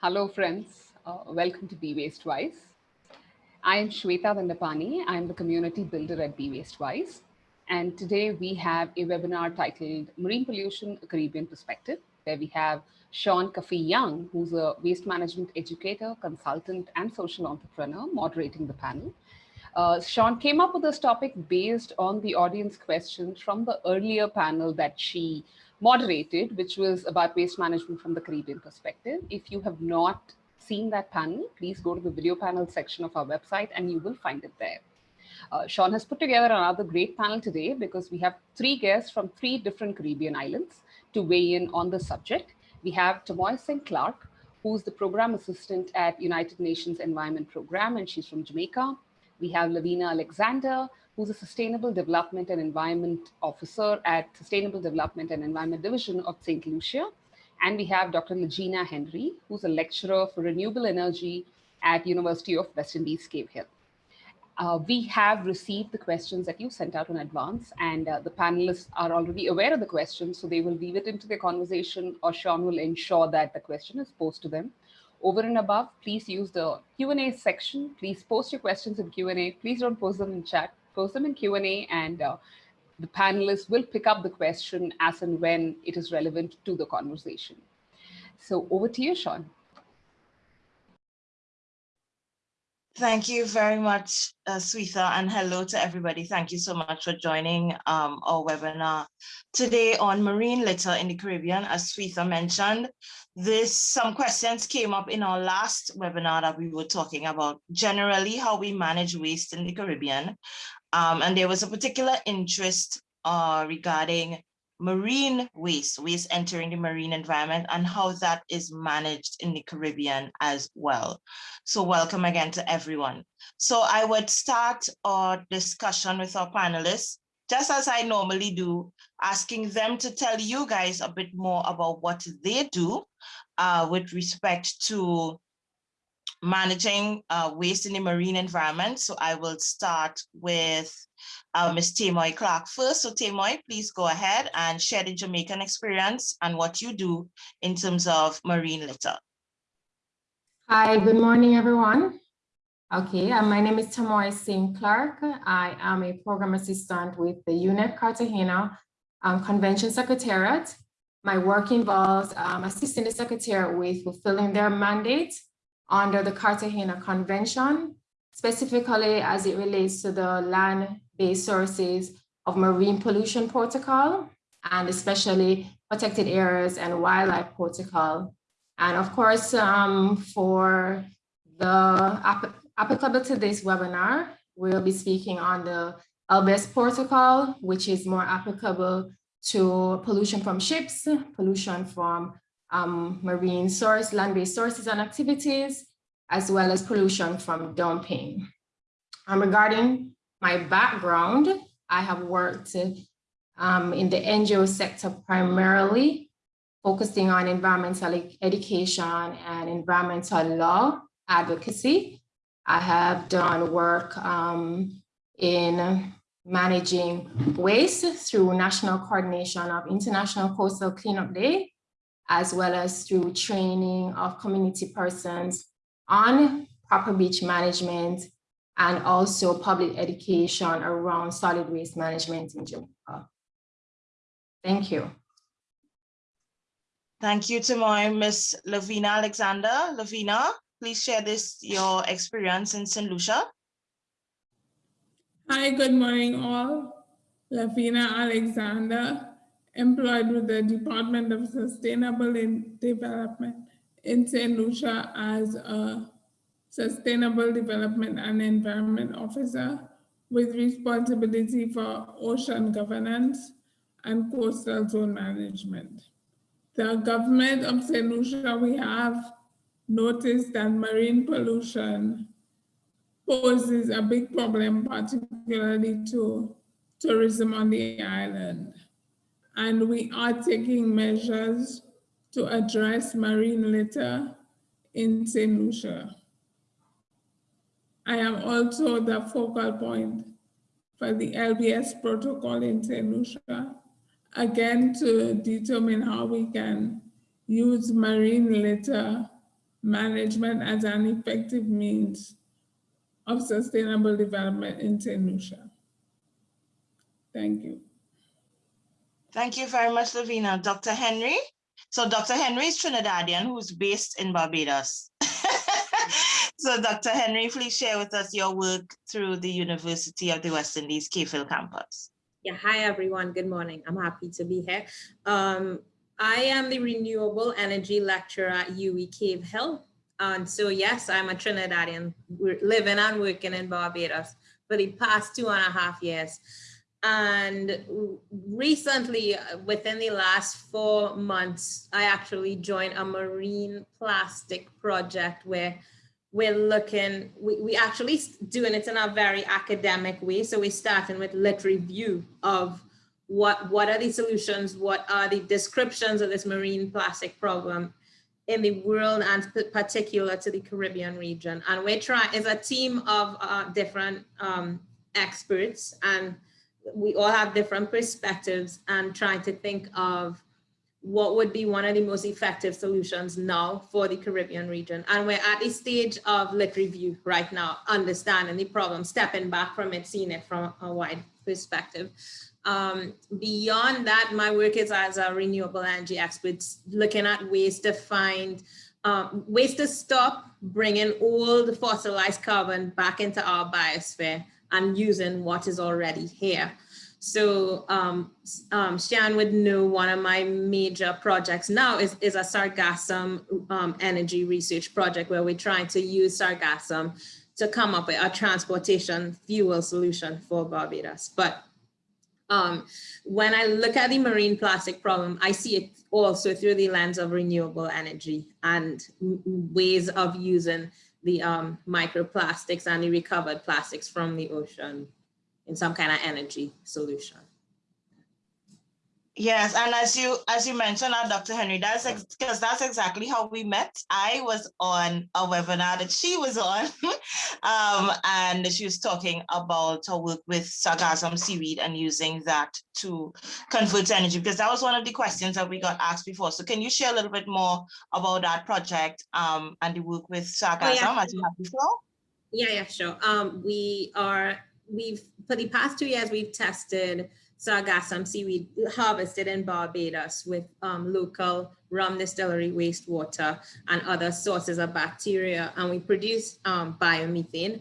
Hello, friends. Uh, welcome to Be Waste Wise. I am Shweta Dandapani. I'm the community builder at Be Waste Wise. And today we have a webinar titled Marine Pollution, a Caribbean Perspective, where we have Sean Coffey Young, who's a waste management educator, consultant, and social entrepreneur moderating the panel. Uh, Sean came up with this topic based on the audience questions from the earlier panel that she moderated, which was about waste management from the Caribbean perspective. If you have not seen that panel, please go to the video panel section of our website and you will find it there. Uh, Sean has put together another great panel today because we have three guests from three different Caribbean islands to weigh in on the subject. We have Tamoy Singh Clark, who's the program assistant at United Nations Environment Program, and she's from Jamaica. We have Lavina Alexander, who's a Sustainable Development and Environment Officer at Sustainable Development and Environment Division of St. Lucia. And we have Dr. Legena Henry, who's a lecturer for renewable energy at University of West Indies, Cave Hill. Uh, we have received the questions that you sent out in advance and uh, the panelists are already aware of the questions, so they will weave it into their conversation or Sean will ensure that the question is posed to them. Over and above, please use the Q&A section. Please post your questions in Q&A. Please don't post them in chat post them in Q&A and uh, the panelists will pick up the question as and when it is relevant to the conversation. So over to you, Sean. Thank you very much, uh, Shweta, and hello to everybody. Thank you so much for joining um, our webinar today on marine litter in the Caribbean. As Shweta mentioned, this some questions came up in our last webinar that we were talking about generally how we manage waste in the Caribbean. Um, and there was a particular interest uh, regarding marine waste, waste entering the marine environment and how that is managed in the Caribbean as well. So welcome again to everyone. So I would start our discussion with our panelists, just as I normally do, asking them to tell you guys a bit more about what they do uh, with respect to managing uh, waste in the marine environment. So I will start with uh, Ms. Tamoy Clark first. So Tamoy, please go ahead and share the Jamaican experience and what you do in terms of marine litter. Hi, good morning, everyone. Okay, uh, my name is Tamoy Singh Clark. I am a program assistant with the UNEP Cartagena um, Convention Secretariat. My work involves um, assisting the Secretariat with fulfilling their mandate under the Cartagena Convention, specifically as it relates to the land-based sources of marine pollution protocol, and especially protected areas and wildlife protocol. And of course, um, for the applicable to this webinar, we'll be speaking on the LBS protocol, which is more applicable to pollution from ships, pollution from um, marine source, land-based sources and activities, as well as pollution from dumping. Um, regarding my background, I have worked um, in the NGO sector primarily, focusing on environmental education and environmental law advocacy. I have done work um, in managing waste through national coordination of International Coastal Cleanup Day as well as through training of community persons on proper beach management and also public education around solid waste management in Jamaica. Thank you. Thank you, Tamoy. Miss Lavina Alexander. Lavina, please share this, your experience in St. Lucia. Hi, good morning all. Lavina Alexander employed with the Department of Sustainable Development in St. Lucia as a Sustainable Development and Environment Officer with responsibility for ocean governance and coastal zone management. The government of St. Lucia, we have noticed that marine pollution poses a big problem, particularly to tourism on the island and we are taking measures to address marine litter in St. Lucia. I am also the focal point for the LBS protocol in St. Lucia, again to determine how we can use marine litter management as an effective means of sustainable development in St. Lucia. Thank you. Thank you very much, Lavina. Dr. Henry? So Dr. Henry is Trinidadian who's based in Barbados. so Dr. Henry, please share with us your work through the University of the West Indies Cave Hill campus. Yeah, hi everyone. Good morning. I'm happy to be here. Um, I am the renewable energy lecturer at UWI Cave Hill. And so yes, I'm a Trinidadian living and working in Barbados for the past two and a half years. And recently, within the last four months, I actually joined a marine plastic project where we're looking, we, we actually doing it in a very academic way. So we're starting with lit review of what, what are the solutions, what are the descriptions of this marine plastic problem in the world and particular to the Caribbean region. And we're trying, is a team of uh, different um, experts and we all have different perspectives and trying to think of what would be one of the most effective solutions now for the Caribbean region. And we're at the stage of lit review right now, understanding the problem, stepping back from it, seeing it from a wide perspective. Um, beyond that, my work is as a renewable energy expert, looking at ways to find, um, ways to stop bringing all the fossilized carbon back into our biosphere and using what is already here. So um, um, would know one of my major projects now is, is a sargassum um, energy research project where we're trying to use sargassum to come up with a transportation fuel solution for Barbados. But um, when I look at the marine plastic problem, I see it also through the lens of renewable energy and ways of using the um, microplastics and the recovered plastics from the ocean in some kind of energy solution. Yes, and as you as you mentioned, uh, Dr. Henry, that's because that's exactly how we met. I was on a webinar that she was on, um, and she was talking about her work with sargassum seaweed and using that to convert energy, because that was one of the questions that we got asked before. So can you share a little bit more about that project um, and the work with sargassum oh, yeah. as you have before? Yeah, yeah, sure. Um, we are we've for the past two years we've tested sargassum seaweed harvested in Barbados with um, local rum distillery wastewater and other sources of bacteria and we produce um, biomethane.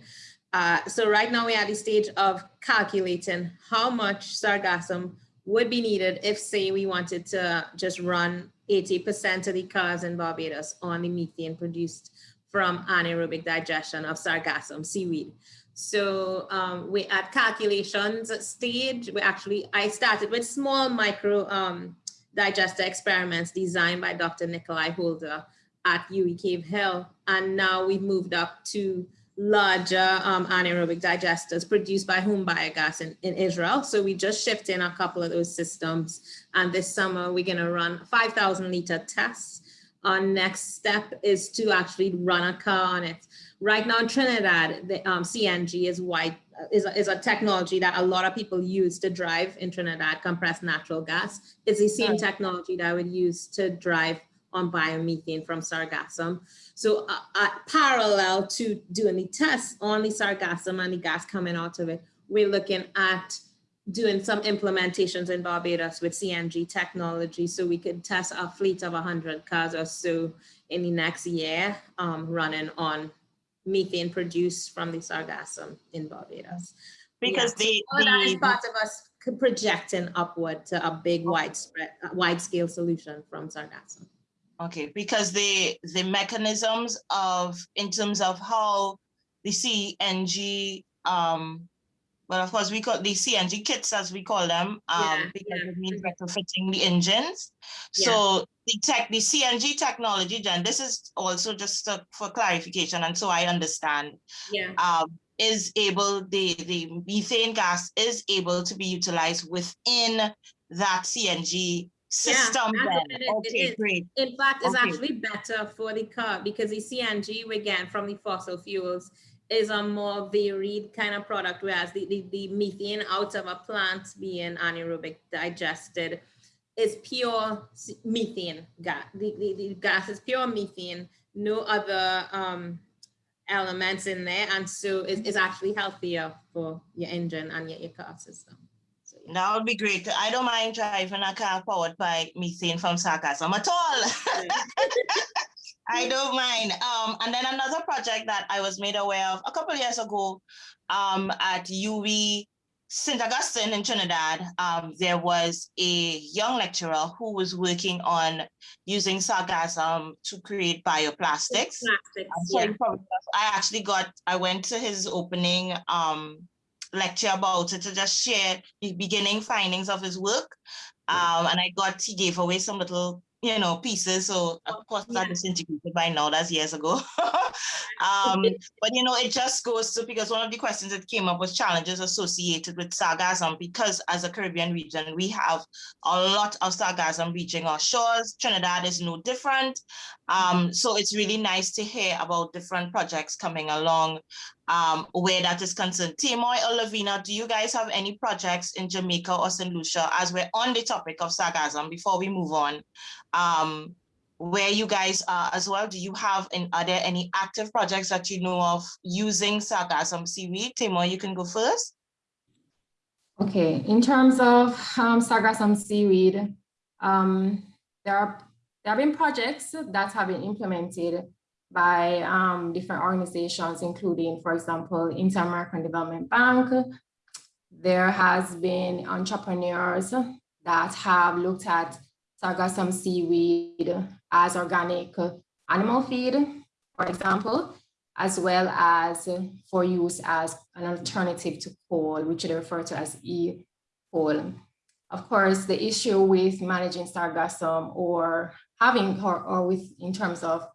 Uh, so right now we're at the stage of calculating how much sargassum would be needed if say we wanted to just run 80% of the cars in Barbados on the methane produced from anaerobic digestion of sargassum seaweed. So um, we at calculations stage, we actually, I started with small micro um, digester experiments designed by Dr. Nikolai Holder at UWI Cave Hill. And now we've moved up to larger um, anaerobic digesters produced by HomeBiogas in, in Israel. So we just shipped in a couple of those systems. And this summer, we're gonna run 5,000 liter tests. Our next step is to actually run a car on it. Right now in Trinidad, the um, CNG is wide is a, is a technology that a lot of people use to drive in Trinidad, compressed natural gas. It's the same technology that I would use to drive on biomethane from sargassum. So uh, uh, parallel to doing the tests on the sargassum and the gas coming out of it, we're looking at doing some implementations in Barbados with CNG technology so we could test a fleet of 100 cars or so in the next year um, running on methane produced from the sargassum in Barbados. Because yeah. the, so that is part of us projecting upward to a big widespread, wide scale solution from sargassum. Okay, because the the mechanisms of in terms of how the CNG um well, of course, we call the CNG kits, as we call them, um, yeah, because yeah. it means retrofitting the engines. Yeah. So the tech, the CNG technology, Jen, this is also just uh, for clarification, and so I understand. Yeah. Um, is able the the methane gas is able to be utilized within that CNG system. Yeah, okay, great. In fact, it's okay. actually better for the car because the CNG we get from the fossil fuels is a more varied kind of product, whereas the, the, the methane out of a plant being anaerobic digested is pure methane gas. The, the, the gas is pure methane, no other um, elements in there. And so it's, it's actually healthier for your engine and your, your car system. So, yeah. That would be great. I don't mind driving a car powered by methane from sargassum at all. I don't mind. Um, and then another project that I was made aware of a couple of years ago um, at UWI St. Augustine in Trinidad, um, there was a young lecturer who was working on using sargassum to create bioplastics. Plastics, so yeah. probably- I actually got, I went to his opening um, lecture about it to just share the beginning findings of his work. Um, and I got, he gave away some little, you know, pieces. So of course yeah. that disintegrated by now, that's years ago. um, but you know, it just goes to, because one of the questions that came up was challenges associated with sargassum, because as a Caribbean region, we have a lot of sargassum reaching our shores. Trinidad is no different. Um, so it's really nice to hear about different projects coming along um, where that is concerned. Tamoy or Lavina, do you guys have any projects in Jamaica or St. Lucia as we're on the topic of sargassum before we move on? Um, where you guys are as well, do you have, and are there any active projects that you know of using sargassum seaweed? Tamoy, you can go first. Okay, in terms of um, sargassum seaweed, um, there are there have been projects that have been implemented by um, different organizations, including, for example, Inter-American Development Bank. There has been entrepreneurs that have looked at sargassum seaweed as organic animal feed, for example, as well as for use as an alternative to coal, which they refer to as e-coal. Of course, the issue with managing sargassum or having, or, or with, in terms of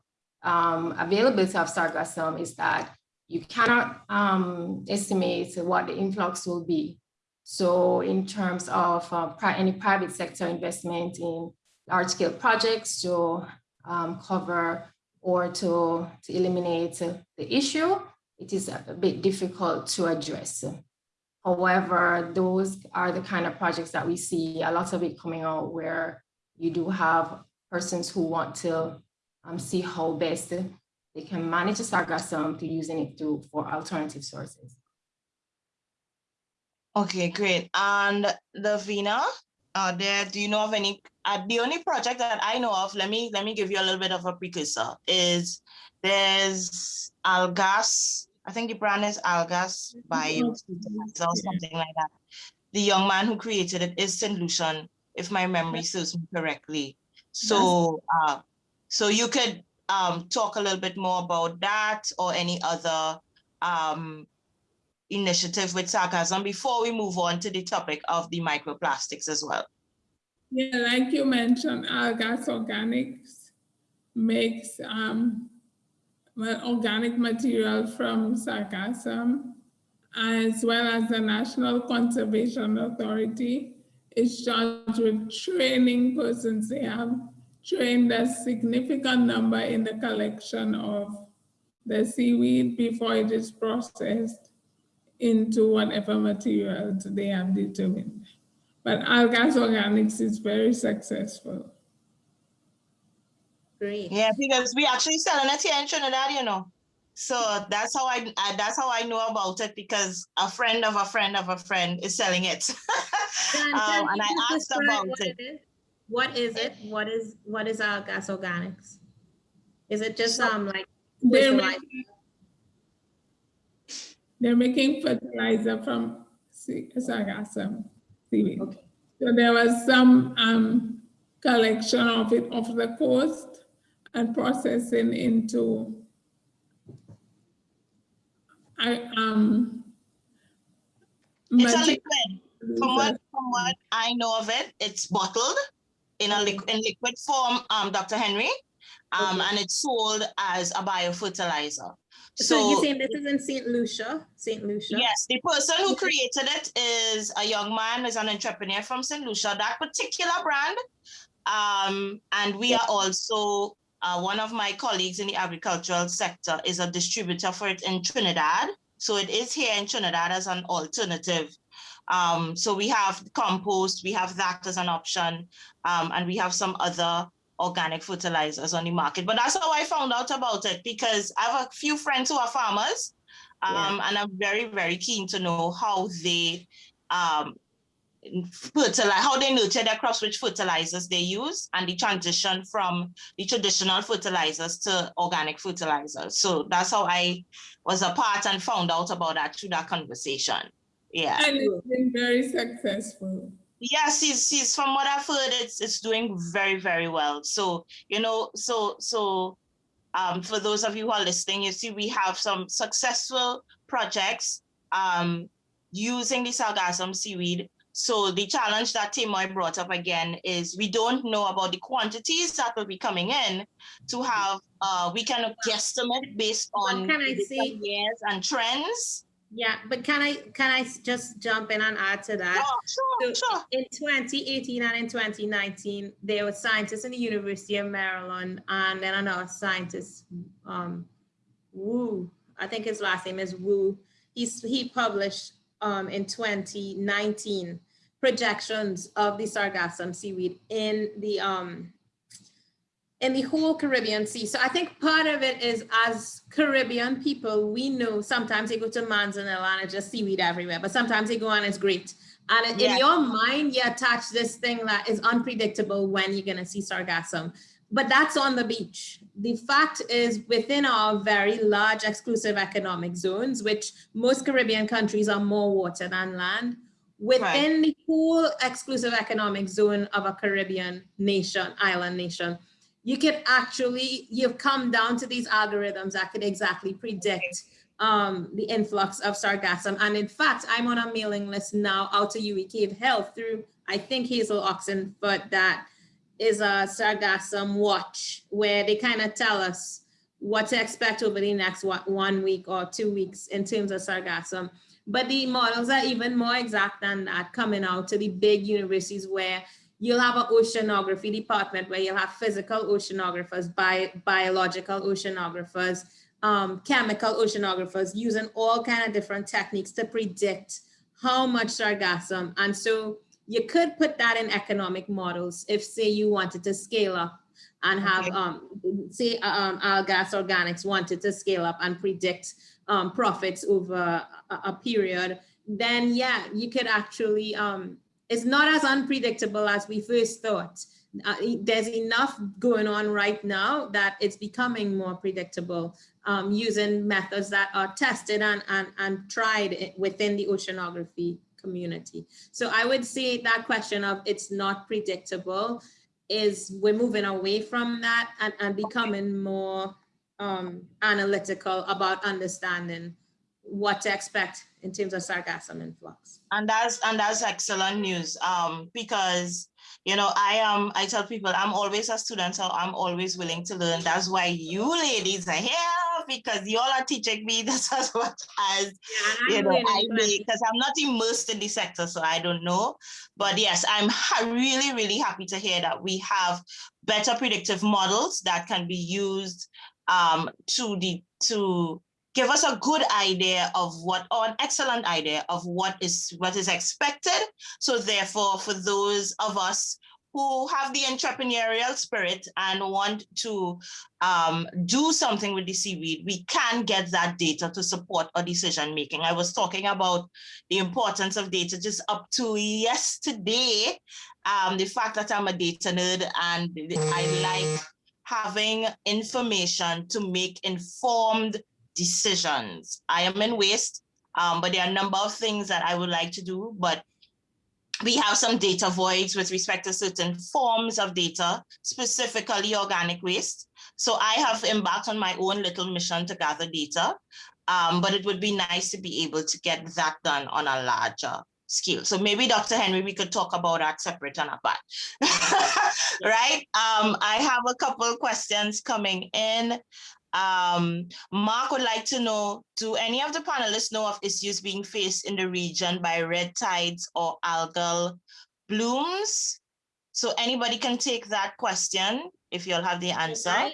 um, availability of sargassum is that you cannot um, estimate what the influx will be. So in terms of uh, pri- any private sector investment in large scale projects to um, cover or to, to eliminate the issue, it is a bit difficult to address. However, those are the kind of projects that we see a lot of it coming out where you do have persons who want to um, see how best they can manage the sargassum to using it to, for alternative sources. Okay, great. And Lavina, uh, there, do you know of any, uh, the only project that I know of, let me, let me give you a little bit of a precursor, is there's Algas, I think the brand is Algas Bio or something like that. The young man who created it is St. Lucian, if my memory serves me correctly. So, uh, so you could um, talk a little bit more about that or any other um, initiative with sargassum before we move on to the topic of the microplastics as well. Yeah, like you mentioned, Algas Organics makes um, well, organic material from sargassum, as well as the National Conservation Authority is charged with training persons. They have trained a significant number in the collection of the seaweed before it is processed into whatever materials they have determined. But Algas Organics is very successful. Great. Yeah, because we actually selling it here in Trinidad, you know. So that's how I, I that's how I know about it because a friend of a friend of a friend is selling it. Dan, Um, and I asked describe about what it. is. What is it? What is what is Algas Organics? Is it just So- um like They're fertilizer? making, they're making fertilizer from sea- sargassum seaweed. Okay. So there was some um, collection of it off the coast and processing into I um. It's a liquid. From what from what I know of it, it's bottled in a liquid in liquid form, um, Dr. Henry. Um, Okay. and it's sold as a biofertilizer. So you're saying this is in Saint Lucia, Saint Lucia? Yes, the person who created it is a young man, is an entrepreneur from St. Lucia, that particular brand. Um, and we are also, uh, one of my colleagues in the agricultural sector is a distributor for it in Trinidad. So it is here in Trinidad as an alternative. Um, so we have compost, we have that as an option, um, and we have some other organic fertilizers on the market. But that's how I found out about it because I have a few friends who are farmers um, and I'm very, very keen to know how they um, fertilize, how they nurture their crops, which fertilizers they use, and the transition from the traditional fertilizers to organic fertilizers. So that's how I was a part and found out about that through that conversation. Yeah. And it's been very successful. Yes, he's, he's from what I've heard, it's it's doing very, very well. So, you know, so so um, for those of you who are listening, you see we have some successful projects um, using the sargassum seaweed. So the challenge that Tamoy brought up again is we don't know about the quantities that will be coming in to have, uh, we can guesstimate based on can I say- years and trends. Yeah, but can I can I just jump in and add to that? Sure, sure, So sure. in 2018 and in 2019, there were scientists in the University of Maryland and then another scientist, um, Wu, I think his last name is Wu. He's, he published um, in 2019 projections of the sargassum seaweed in the um, in the whole Caribbean Sea. So I think part of it is as Caribbean people, we know sometimes they go to Manzanilla and it's just seaweed everywhere, but sometimes they go and it's great. And in Yes. your mind, you attach this thing that is unpredictable when you're gonna see sargassum. But that's on the beach. The fact is within our very large exclusive economic zones, which most Caribbean countries are more water than land, within the whole exclusive economic zone of a Caribbean nation, island nation, you can actually, you've come down to these algorithms that could exactly predict um, the influx of sargassum. And in fact, I'm on a mailing list now out to UWI Cave Hill through, I think Hazel Oxenford, but that is a sargassum watch where they kind of tell us what to expect over the next one week or two weeks in terms of sargassum. But the models are even more exact than that coming out to the big universities where you'll have an oceanography department where you'll have physical oceanographers, bi biological oceanographers, um, chemical oceanographers using all kind of different techniques to predict how much sargassum. And so you could put that in economic models if say you wanted to scale up and have, Okay. um, say um, Algas Organics wanted to scale up and predict um, profits over a, a period, then yeah, you could actually, um, it's not as unpredictable as we first thought. Uh, there's enough going on right now that it's becoming more predictable um, using methods that are tested and, and, and tried within the oceanography community. So I would say that question of it's not predictable is we're moving away from that and, and becoming more um, analytical about understanding what to expect in terms of sargassum influx. And that's and that's excellent news. Um, because you know, I am I tell people I'm always a student, so I'm always willing to learn. That's why you ladies are here because you all are teaching me this as much as Yeah, you know, I because I'm not immersed in the sector, so I don't know. But yes, I'm really, really happy to hear that we have better predictive models that can be used um, to the to give us a good idea of what or an excellent idea of what is what is expected. So therefore, for those of us who have the entrepreneurial spirit and want to um, do something with the seaweed, we can get that data to support our decision making. I was talking about the importance of data just up to yesterday. Um, the fact that I'm a data nerd and I like having information to make informed decisions. I am in waste, um, but there are a number of things that I would like to do, but we have some data voids with respect to certain forms of data, specifically organic waste. So I have embarked on my own little mission to gather data, um, but it would be nice to be able to get that done on a larger scale. So maybe Dr. Henry, we could talk about that separate and apart. right? Um, I have a couple questions coming in. Um, Mark would like to know, do any of the panelists know of issues being faced in the region by red tides or algal blooms? So anybody can take that question if you'll have the answer. I,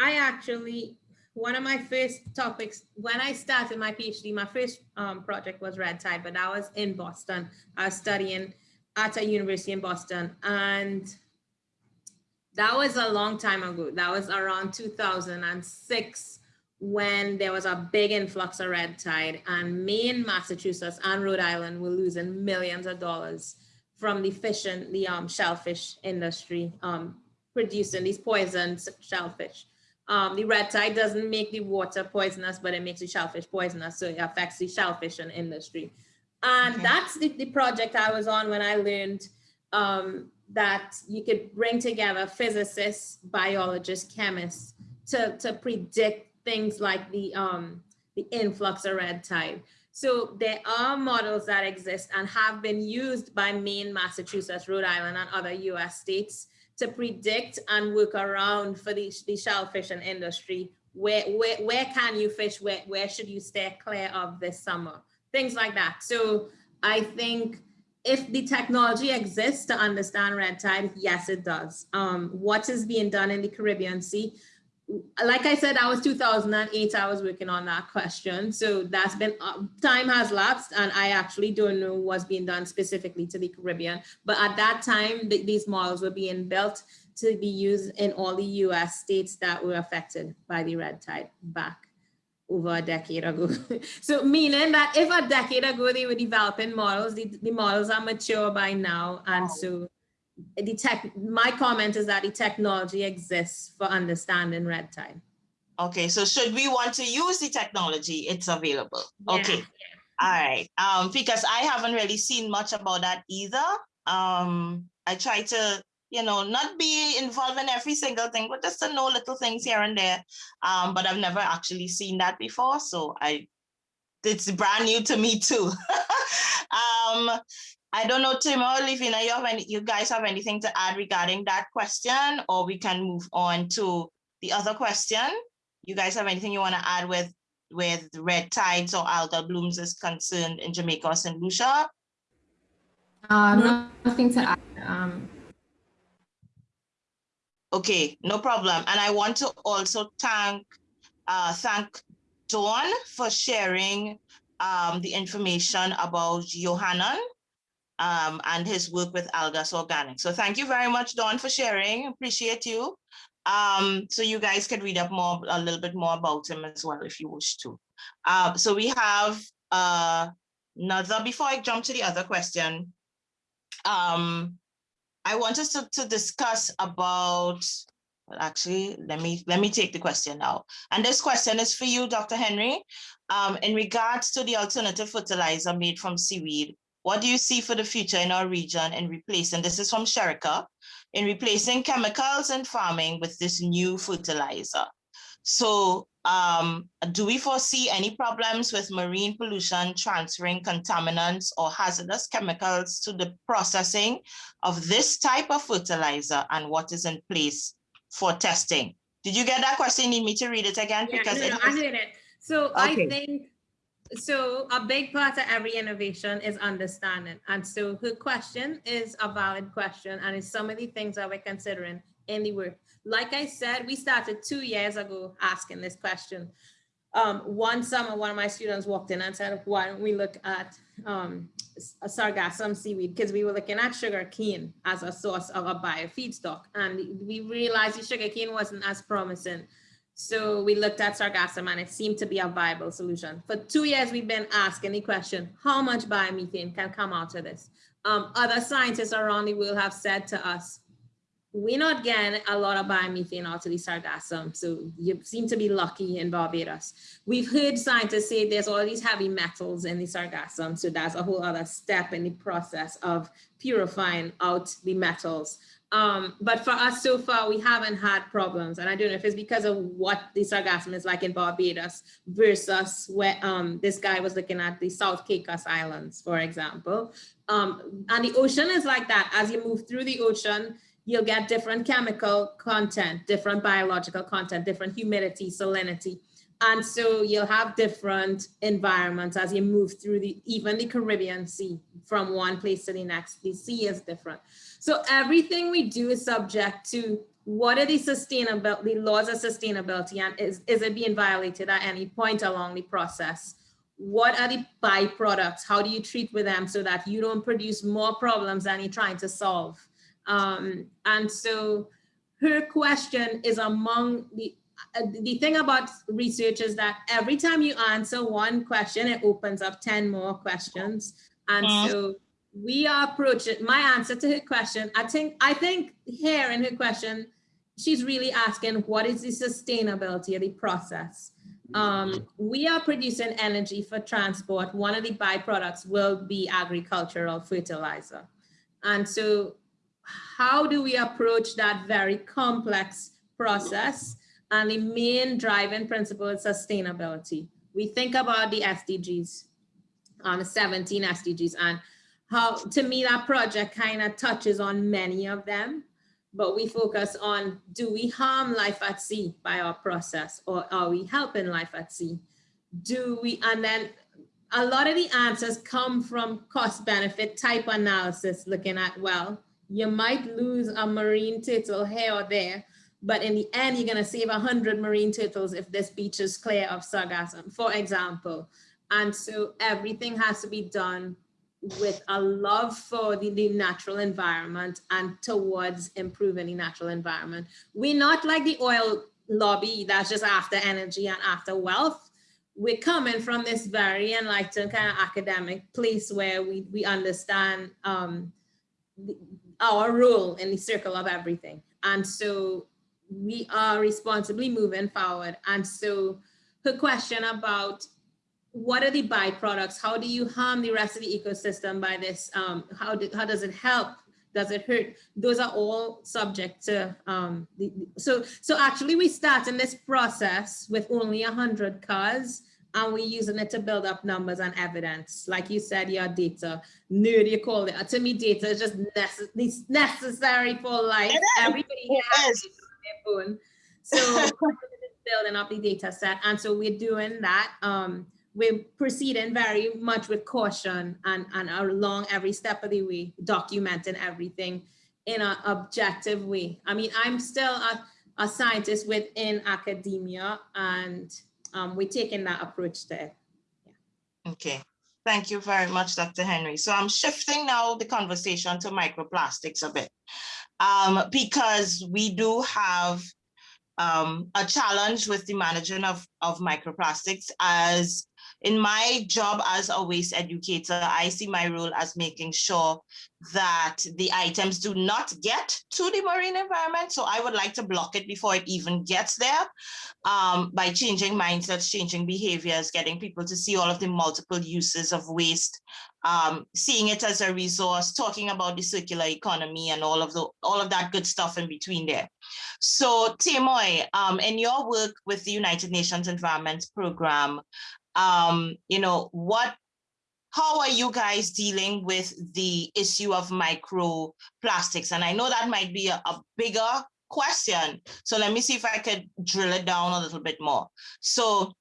I actually, one of my first topics when I started my PhD, my first um, project was red tide, but I was in Boston. I was studying at a university in Boston and that was a long time ago. That was around 2006 when there was a big influx of red tide and Maine, Massachusetts and Rhode Island were losing millions of dollars from the fishing, the um, shellfish industry, um, producing these poisoned shellfish. Um, the red tide doesn't make the water poisonous, but it makes the shellfish poisonous. So it affects the shellfish industry. And okay. that's the, the project I was on when I learned um, that you could bring together physicists, biologists, chemists to, to predict things like the, um, the influx of red tide. So there are models that exist and have been used by Maine, Massachusetts, Rhode Island, and other US states to predict and work around for the, the shellfishing industry. Where, where, where can you fish? Where, where should you stay clear of this summer? Things like that. So I think if the technology exists to understand red tide, yes, it does. Um, what is being done in the Caribbean Sea? Like I said, that was 2008, I was working on that question. So that's been, uh, time has lapsed and I actually don't know what's being done specifically to the Caribbean. But at that time, th these models were being built to be used in all the US states that were affected by the red tide back over a decade ago. so meaning that if a decade ago they were developing models, the, the models are mature by now. And so the tech, my comment is that the technology exists for understanding red tide. Okay, so should we want to use the technology, it's available. Yeah, okay, yeah. all right. Um, because I haven't really seen much about that either. Um, I try to you know, not be involved in every single thing, but just to know little things here and there. Um, but I've never actually seen that before. So I, it's brand new to me too. um, I don't know, Tim or Lavina, you have any, you guys have anything to add regarding that question, or we can move on to the other question. You guys have anything you want to add with with red tides or algal blooms is concerned in Jamaica or St. Lucia? Uh, nothing to add. Um, Okay, no problem. And I want to also thank uh, thank Dawn for sharing um, the information about Johanan um, and his work with Algas Organic. So thank you very much, Dawn, for sharing. Appreciate you. Um, so you guys can read up more, a little bit more about him as well if you wish to. Uh, so we have uh, another, before I jump to the other question, um, I want us to, to discuss about, well, actually, let me let me take the question now. And this question is for you, Dr. Henry. Um, in regards to the alternative fertilizer made from seaweed, what do you see for the future in our region in replacing, And this is from Sherika, in replacing chemicals in farming with this new fertilizer? So um, do we foresee any problems with marine pollution transferring contaminants or hazardous chemicals to the processing of this type of fertilizer and what is in place for testing? Did you get that question? Need me to read it again? Yeah, because no, no, I did it. So okay. I think, so a big part of every innovation is understanding. And so her question is a valid question and it's some of the things that we're considering in the work. Like I said, we started two years ago asking this question. Um, one summer, one of my students walked in and said, why don't we look at um, sargassum seaweed? Because we were looking at sugar cane as a source of a biofeedstock. And we realized the sugar cane wasn't as promising. So we looked at sargassum and it seemed to be a viable solution. For two years, we've been asking the question, how much biomethane can come out of this? Um, other scientists around the world have said to us, we're not getting a lot of biomethane out of the sargassum. So you seem to be lucky in Barbados. We've heard scientists say there's all these heavy metals in the sargassum. So that's a whole other step in the process of purifying out the metals. Um, but for us so far, we haven't had problems. And I don't know if it's because of what the sargassum is like in Barbados versus where um, this guy was looking at the South Caicos Islands, for example. Um, and the ocean is like that. As you move through the ocean, you'll get different chemical content, different biological content, different humidity, salinity. And so you'll have different environments as you move through the, even the Caribbean Sea from one place to the next, the sea is different. So everything we do is subject to what are the sustainability, the laws of sustainability and is, is it being violated at any point along the process? What are the byproducts? How do you treat with them so that you don't produce more problems than you're trying to solve? Um, and so her question is among the, uh, the thing about research is that every time you answer one question, it opens up 10 more questions. And so we are approaching my answer to her question. I think I think here in her question, she's really asking what is the sustainability of the process. Um, we are producing energy for transport. One of the byproducts will be agricultural fertilizer. And so how do we approach that very complex process? And the main driving principle is sustainability. We think about the SDGs, um, 17 SDGs, and how, to me, that project kind of touches on many of them, but we focus on, do we harm life at sea by our process or are we helping life at sea? Do we, and then a lot of the answers come from cost benefit type analysis, looking at, well, you might lose a marine turtle here or there, but in the end, you're gonna save 100 marine turtles if this beach is clear of sargassum, for example. And so everything has to be done with a love for the, the natural environment and towards improving the natural environment. We're not like the oil lobby that's just after energy and after wealth. We're coming from this very enlightened kind of academic place where we, we understand um, our role in the circle of everything. And so we are responsibly moving forward. And so her question about what are the byproducts? How do you harm the rest of the ecosystem by this? Um, how, do, how does it help? Does it hurt? Those are all subject to, um, the, so, so actually we start in this process with only 100 cars and we're using it to build up numbers and evidence. Like you said, your data, nerd you call it. To me, data is just necess necessary for life. Everybody has it on their phone. So building up the data set. And so we're doing that. Um, we're proceeding very much with caution and, and along every step of the way, documenting everything in an objective way. I mean, I'm still a, a scientist within academia and um, we're taking that approach there. Okay, thank you very much, Dr. Henry. So I'm shifting now the conversation to microplastics a bit um, because we do have um, a challenge with the management of, of microplastics as in my job as a waste educator, I see my role as making sure that the items do not get to the marine environment. So I would like to block it before it even gets there um, by changing mindsets, changing behaviors, getting people to see all of the multiple uses of waste, um, seeing it as a resource, talking about the circular economy and all of the all of that good stuff in between there. So Tamoy, um, in your work with the United Nations Environment Program, um, you know, what, how are you guys dealing with the issue of microplastics? And I know that might be a, a bigger question. So let me see if I could drill it down a little bit more. So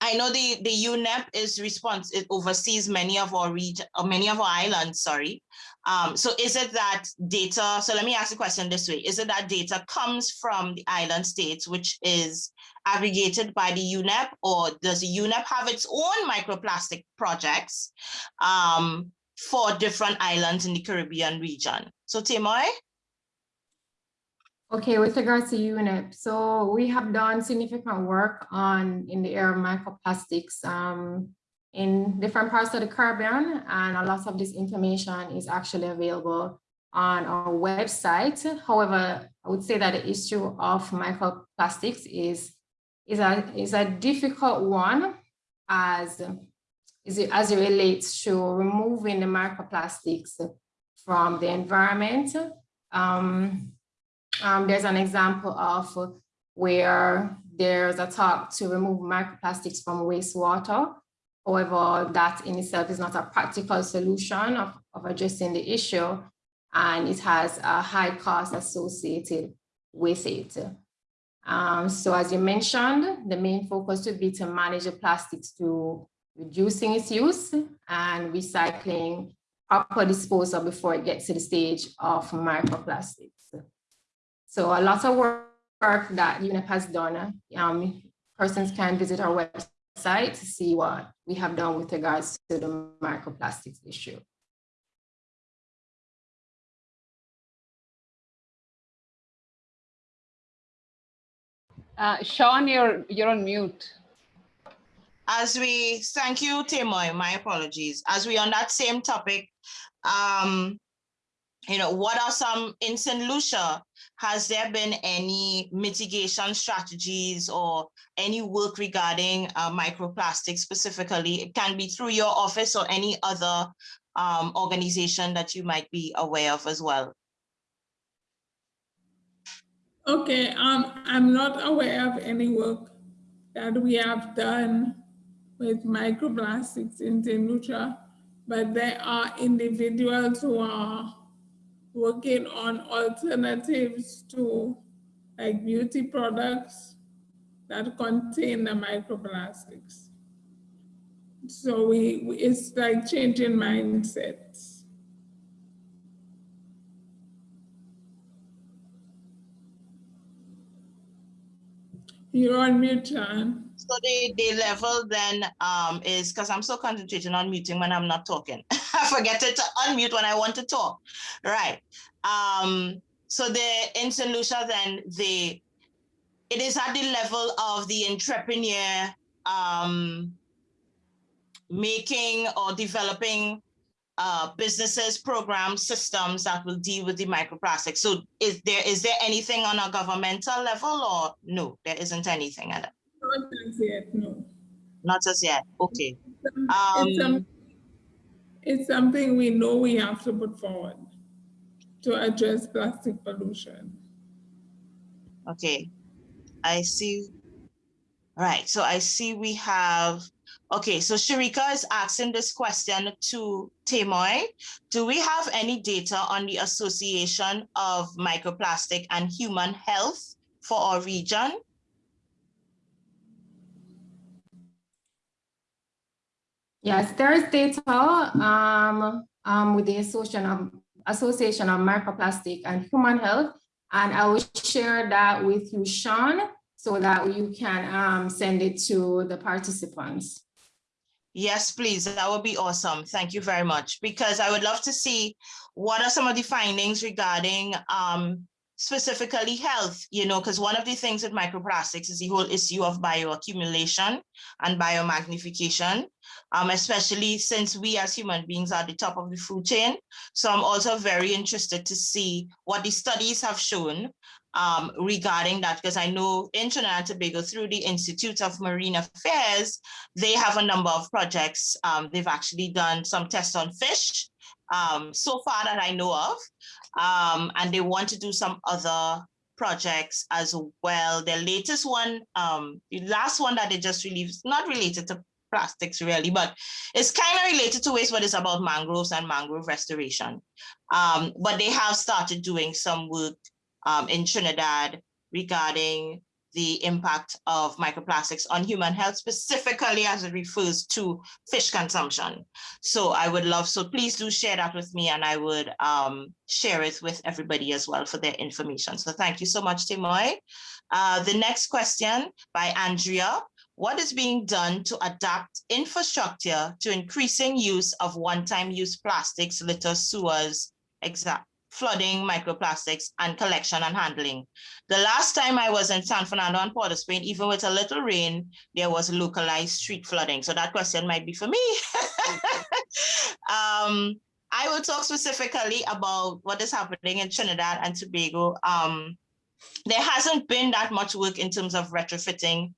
I know the, the UNEP is response, it oversees many of our region, or many of our islands, sorry. Um, so is it that data, so let me ask the question this way, is it that data comes from the island states, which is aggregated by the UNEP, or does the UNEP have its own microplastic projects um, for different islands in the Caribbean region? So Tamoy? Okay, with regards to UNEP, so we have done significant work on in the area of microplastics um, in different parts of the Caribbean, and a lot of this information is actually available on our website. However, I would say that the issue of microplastics is is a is a difficult one as is it, as it relates to removing the microplastics from the environment. Um, um, there's an example of where there's a talk to remove microplastics from wastewater. However, that in itself is not a practical solution of, of addressing the issue, and it has a high cost associated with it. Um, so as you mentioned, the main focus would be to manage the plastics through reducing its use and recycling proper disposal before it gets to the stage of microplastics. So a lot of work that UNEP has done. Um, persons can visit our website to see what we have done with regards to the microplastics issue. Uh, Sean, you're, you're on mute. As we, thank you, Tamoy, my apologies. As we on that same topic, um, you know, what are some, in St. Lucia, has there been any mitigation strategies or any work regarding uh, microplastics specifically? It can be through your office or any other um, organization that you might be aware of as well. Okay, um, I'm not aware of any work that we have done with microplastics in. Lucia, but there are individuals who are working on alternatives to like beauty products that contain the microplastics. So we, it's like changing mindsets. You're on mute, John. So the, the level then um, is, because I'm so concentrating on muting when I'm not talking. I forget to unmute when I want to talk. Right. Um, so the in St. Lucia then the it is at the level of the entrepreneur um, making or developing uh, businesses, programs, systems that will deal with the microplastics. So is there is there anything on a governmental level or no, there isn't anything at that? Not as yet, no. Not as yet, okay. It's, Um, some- it's something we know we have to put forward to address plastic pollution. Okay, I see. Right, so I see we have, okay, so Sharika is asking this question to Tamoy. Do we have any data on the association of microplastic and human health for our region? Yes, there is data um, um, with the Association of, Association of Microplastic and Human Health, and I will share that with you, Sean, so that you can um, send it to the participants. Yes, please, that would be awesome. Thank you very much, because I would love to see what are some of the findings regarding um, specifically health, you know, because one of the things with microplastics is the whole issue of bioaccumulation and biomagnification, um, especially since we as human beings are at the top of the food chain. So I'm also very interested to see what the studies have shown um, regarding that, because I know in Trinidad and Tobago through the Institute of Marine Affairs, they have a number of projects. Um, they've actually done some tests on fish um, so far that I know of. Um, and they want to do some other projects as well. The latest one, um, the last one that they just released, not related to plastics really, but it's kind of related to waste, but it's about mangroves and mangrove restoration. Um, but they have started doing some work um, in Trinidad regarding the impact of microplastics on human health, specifically as it refers to fish consumption. So I would love, so please do share that with me and I would um, share it with everybody as well for their information. So thank you so much, Tamoy. Uh, the next question by Andrea. What is being done to adapt infrastructure to increasing use of one-time use plastics, litter, sewers, flooding, microplastics, and collection and handling. The last time I was in San Fernando and Port of Spain, even with a little rain, there was localized street flooding. So that question might be for me. um, I will talk specifically about what is happening in Trinidad and Tobago. Um, there hasn't been that much work in terms of retrofitting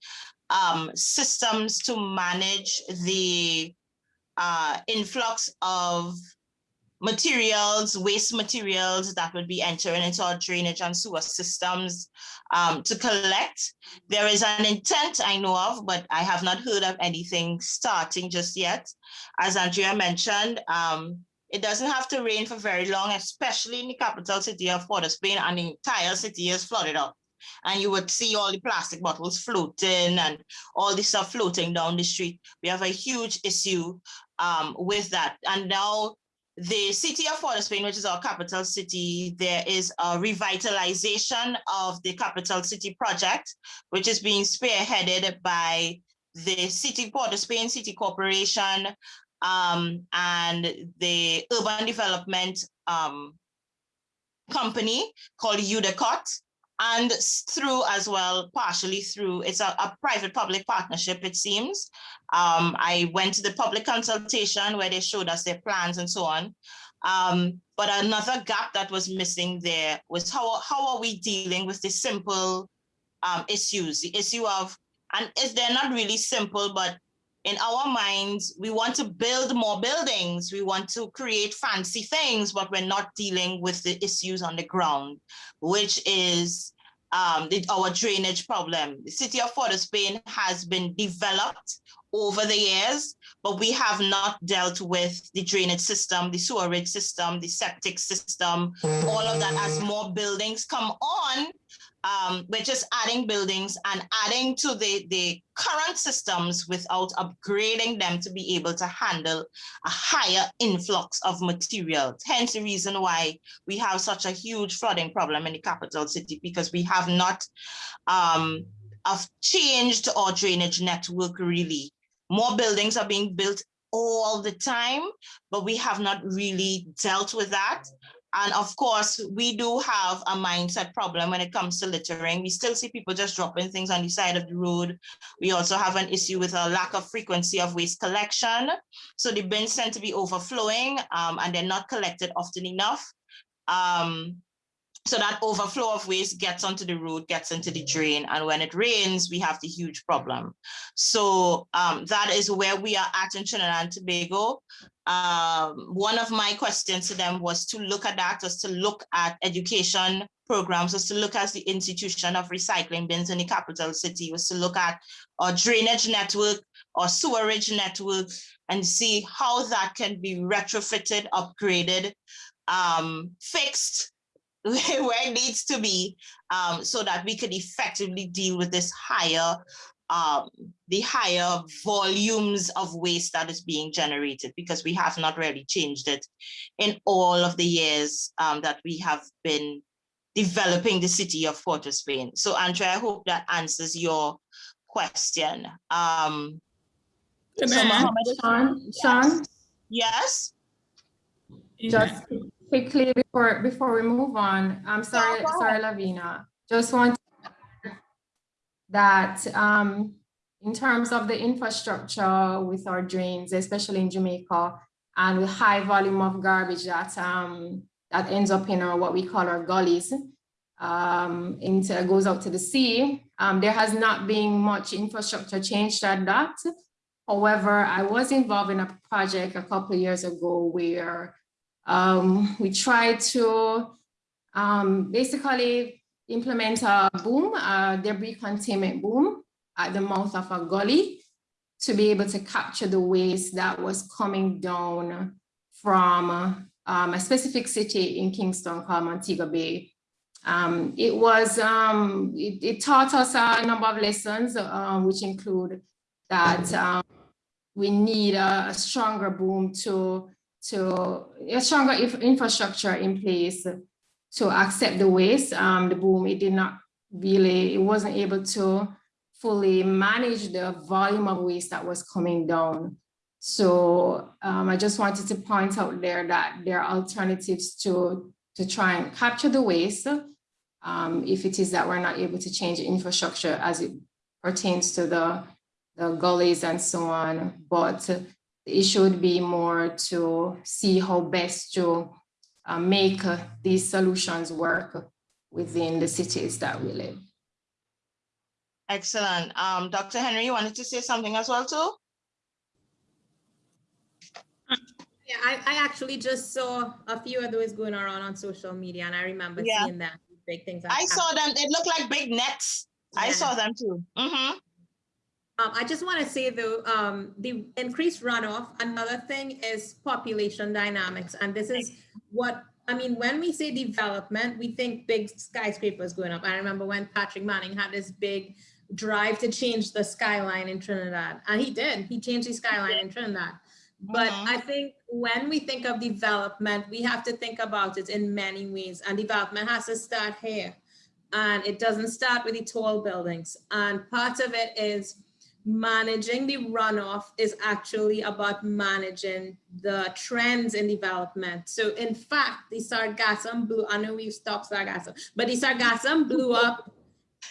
um, systems to manage the uh, influx of materials, waste materials that would be entering into our drainage and sewer systems um, to collect. There is an intent I know of, but I have not heard of anything starting just yet. As Andrea mentioned, um, it doesn't have to rain for very long, especially in the capital city of Port of Spain and the entire city is flooded up. And you would see all the plastic bottles floating and all the stuff floating down the street. We have a huge issue um, with that. And now the city of Port of Spain, which is our capital city, there is a revitalization of the capital city project, which is being spearheaded by the city Port of Spain City Corporation um, and the urban development um, company called UDeCOTT and through as well, partially through, it's a, a private-public partnership, it seems. Um, I went to the public consultation where they showed us their plans and so on. Um, but another gap that was missing there was how, how are we dealing with the simple um, issues, the issue of, and is they're not really simple, but in our minds, we want to build more buildings. We want to create fancy things, but we're not dealing with the issues on the ground, which is um, the, our drainage problem. The city of Port of Spain has been developed over the years, but we have not dealt with the drainage system, the sewerage system, the septic system, all of that as more buildings come on, um, we're just adding buildings and adding to the, the current systems without upgrading them to be able to handle a higher influx of materials. Hence the reason why we have such a huge flooding problem in the capital city because we have not um, have changed our drainage network really. More buildings are being built all the time, but we have not really dealt with that. And of course, we do have a mindset problem when it comes to littering. We still see people just dropping things on the side of the road. We also have an issue with a lack of frequency of waste collection. So the bins tend to be overflowing um, and they're not collected often enough. Um, so that overflow of waste gets onto the road, gets into the drain. And when it rains, we have the huge problem. So um, that is where we are at in Trinidad and Tobago um, one of my questions to them was to look at that, was to look at education programs, was to look at the institution of recycling bins in the capital city, was to look at our drainage network or sewerage network and see how that can be retrofitted, upgraded, um, fixed where it needs to be um, so that we can effectively deal with this higher um, the higher volumes of waste that is being generated because we have not really changed it in all of the years um, that we have been developing the city of Port of Spain. So Andrea, I hope that answers your question. Um, so Mohammed, Sean, Sean? Yes. Just quickly before before we move on, I'm sorry, sorry, Lavina. Just want that um, in terms of the infrastructure with our drains, especially in Jamaica, and with high volume of garbage that um, that ends up in our what we call our gullies, um, into goes out to the sea. Um, there has not been much infrastructure change at that. However, I was involved in a project a couple years ago where um, we tried to um, basically implement a boom, a debris containment boom at the mouth of a gully to be able to capture the waste that was coming down from um, a specific city in Kingston called Montego Bay. Um, it was, um, it, it, taught us a number of lessons, uh, which include that um, we need a, a, stronger boom to, to a stronger infrastructure in place to accept the waste. Um, the boom, it did not really, it wasn't able to fully manage the volume of waste that was coming down. So um, I just wanted to point out there that there are alternatives to, to try and capture the waste um, if it is that we're not able to change infrastructure as it pertains to the, the gullies and so on. But the should be more to see how best to uh, make uh, these solutions work within the cities that we live. Excellent. Um, Dr. Henry, you wanted to say something as well too? Yeah, I, I actually just saw a few of those going around on social media and I remember yeah. seeing them big things. I saw them. They look like big nets. Yeah. I saw them too. Mm -hmm. Um, I just want to say though, um, the increased runoff, another thing is population dynamics. And this is what, I mean, when we say development, we think big skyscrapers going up. I remember when Patrick Manning had this big drive to change the skyline in Trinidad. And he did, he changed the skyline in Trinidad. But Mhm. I think when we think of development, we have to think about it in many ways. And development has to start here. And it doesn't start with the tall buildings. And part of it is managing the runoff is actually about managing the trends in development. So in fact, the sargassum blew, I know we've stopped sargassum, but the sargassum blew up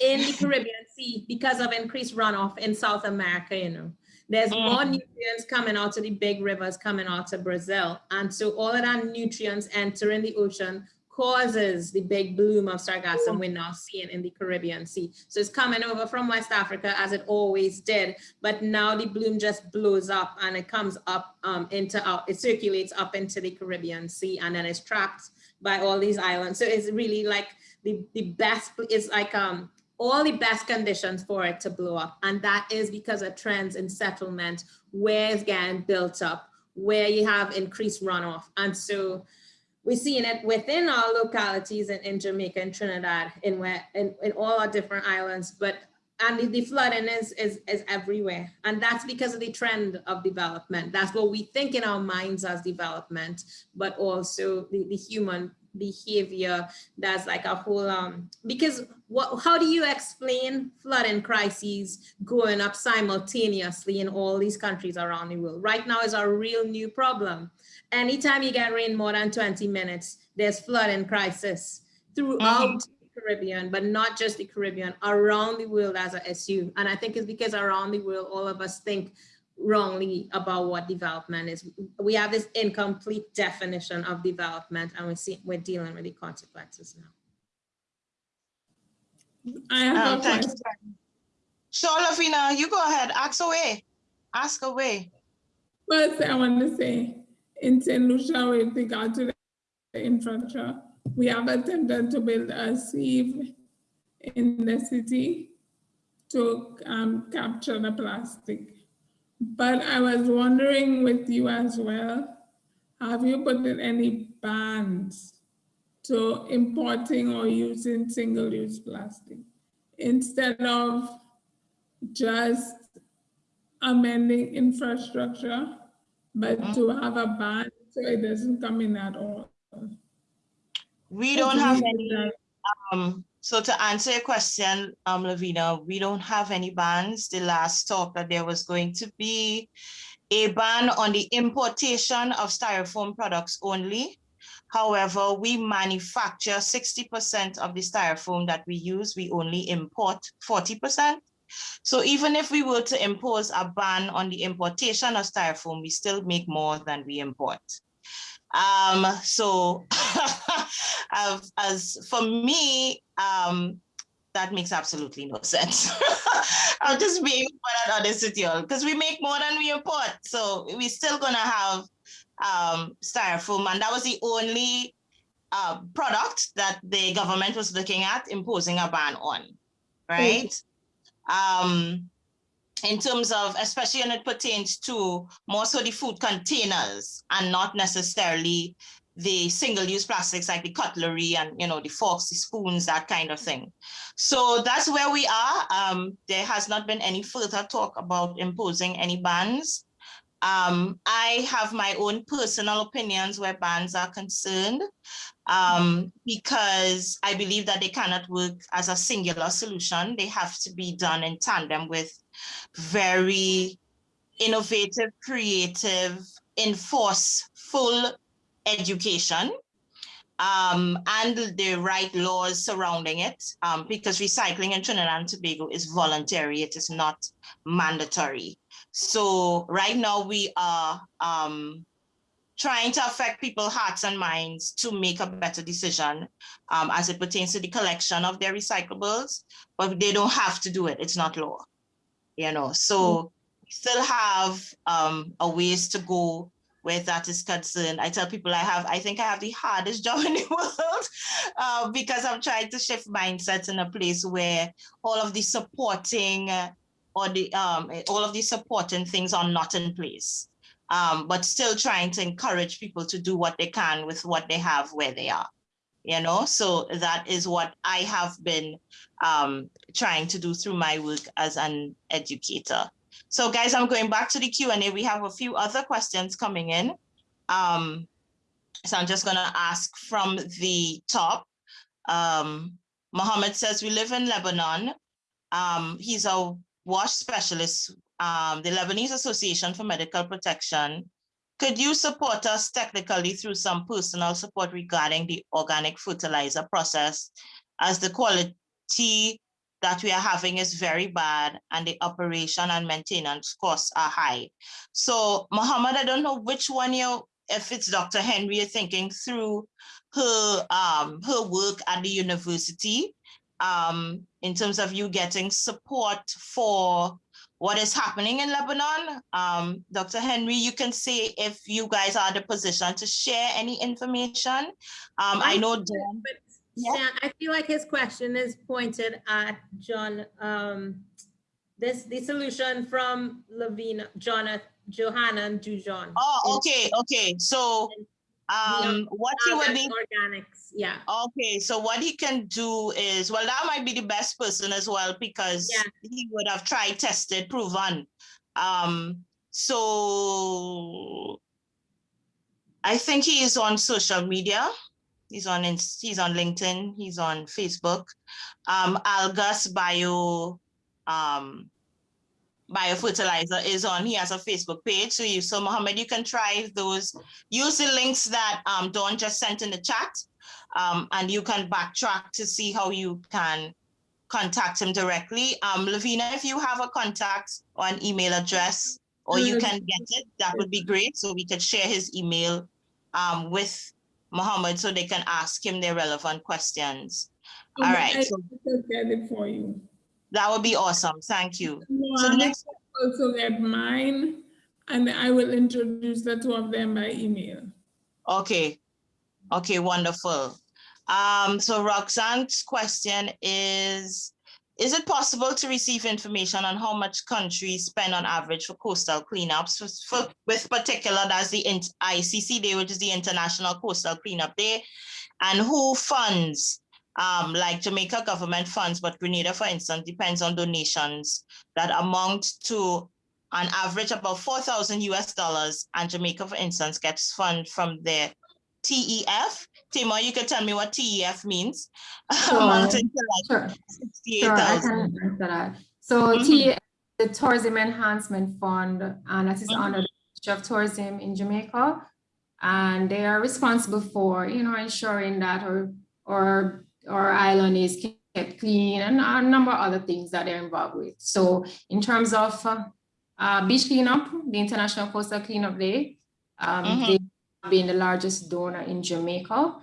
in the Caribbean Sea because of increased runoff in South America, you know. There's more Mhm. nutrients coming out of the big rivers coming out of Brazil. And so all of that nutrients entering the ocean causes the big bloom of sargassum we're now seeing in the Caribbean Sea. So it's coming over from West Africa as it always did, but now the bloom just blows up and it comes up um, into, out, it circulates up into the Caribbean Sea and then it's trapped by all these islands. So it's really like the, the best, it's like um, all the best conditions for it to blow up. And that is because of trends in settlement, where it's getting built up, where you have increased runoff. And so we're seeing it within our localities in, in Jamaica and Trinidad, in where in, in all our different islands, but and the, the flooding is, is is everywhere. And that's because of the trend of development. That's what we think in our minds as development, but also the, the human behavior that's like a whole um because what how do you explain flooding crises going up simultaneously in all these countries around the world right now is a real new problem anytime you get rain more than 20 minutes there's flooding crisis throughout mm-hmm. the caribbean but not just the caribbean around the world as a issue and i think it's because around the world all of us think wrongly about what development is. We have this incomplete definition of development and we see we're dealing with the consequences now. I have oh, a you. So Lavina, you go ahead, ask away, ask away. First, I want to say, in St. Lucia, with regard to the infrastructure, we have attempted to build a sieve in the city to um, capture the plastic. But I was wondering with you as well, have you put in any bans to importing or using single-use plastic instead of just amending infrastructure, but to have a ban so it doesn't come in at all. We don't have any, um, so to answer your question, um, Lavina, we don't have any bans. The last talk that there was going to be a ban on the importation of styrofoam products only. However, we manufacture sixty percent of the styrofoam that we use. We only import forty percent. So even if we were to impose a ban on the importation of styrofoam, we still make more than we import. Um, so as, for me, um, that makes absolutely no sense. I'll just be quite honest with you because we make more than we import. So we're still gonna have um, styrofoam, and that was the only uh, product that the government was looking at imposing a ban on, right? Um, in terms of, especially when it pertains to more so the food containers and not necessarily the single-use plastics like the cutlery and you know the forks, the spoons, that kind of thing. So that's where we are. Um, there has not been any further talk about imposing any bans. Um, I have my own personal opinions where bans are concerned um, because I believe that they cannot work as a singular solution. They have to be done in tandem with very innovative, creative, enforceful education um, and the right laws surrounding it, um, because recycling in Trinidad and Tobago is voluntary, it is not mandatory. So right now we are um, trying to affect people's hearts and minds to make a better decision um, as it pertains to the collection of their recyclables, but they don't have to do it, it's not law. You know, so we still have um, a ways to go where that is concerned. I tell people I have, I think I have the hardest job in the world uh, because I'm trying to shift mindsets in a place where all of the supporting uh, or the um, all of the supporting things are not in place, um, but still trying to encourage people to do what they can with what they have where they are. You know, so that is what I have been um, trying to do through my work as an educator. So guys, I'm going back to the Q and A. We have a few other questions coming in. Um, so I'm just gonna ask from the top. Um, Mohammed says, we live in Lebanon. Um, he's a WASH specialist, um, the Lebanese Association for Medical Protection. Could you support us technically through some personal support regarding the organic fertilizer process as the quality that we are having is very bad and the operation and maintenance costs are high. So Mohammed, I don't know which one you, if it's Dr. Henry, you're thinking through her, um, her work at the university um, in terms of you getting support for what is happening in Lebanon. Um, Dr. Henry, you can see if you guys are in a position to share any information. Um, I know But Yeah. I feel like his question is pointed at John, um, this, the solution from Lavina, Jonathan, Johanna and Dujon. oh, okay, okay, so um, what you would need Organics, yeah. Okay, so what he can do is, well, that might be the best person as well because Yeah. he would have tried, tested, proven. Um, so I think he is on social media. He's on he's on LinkedIn, he's on Facebook. Um, Algas Bio um biofertilizer is on, he has a Facebook page. So you so Mohammed, you can try those, use the links that um Dawn just sent in the chat. Um, and you can backtrack to see how you can contact him directly. Um, Lavina, if you have a contact or an email address, or you Uh, can get it, that would be great. So we could share his email um, with Mohammed so they can ask him their relevant questions. All Okay, right, I so get it for you. that would be awesome. Thank you. So the Mohammed next, Also get mine, and I will introduce the two of them by email. okay, okay, wonderful. Um, so Roxanne's question is, is it possible to receive information on how much countries spend on average for coastal cleanups for, for- with particular, that's the ICC Day, which is the International Coastal Cleanup Day, and who funds, um, like Jamaica government funds, but Grenada, for instance, depends on donations that amount to on average about 4,000 US dollars, and Jamaica, for instance, gets fund from their TEF. Tamoy, you can tell me what TEF means? Amounting to like Sure. Sure, 68,000. can answer that. So Mhm. T, the Tourism Enhancement Fund, and that is Mhm. under the Ministry of Tourism in Jamaica. And they are responsible for, you know, ensuring that our, our, our island is kept clean and a number of other things that they're involved with. So in terms of uh, uh, beach cleanup, the International Coastal Cleanup Day, um, Mhm. they been the largest donor in Jamaica.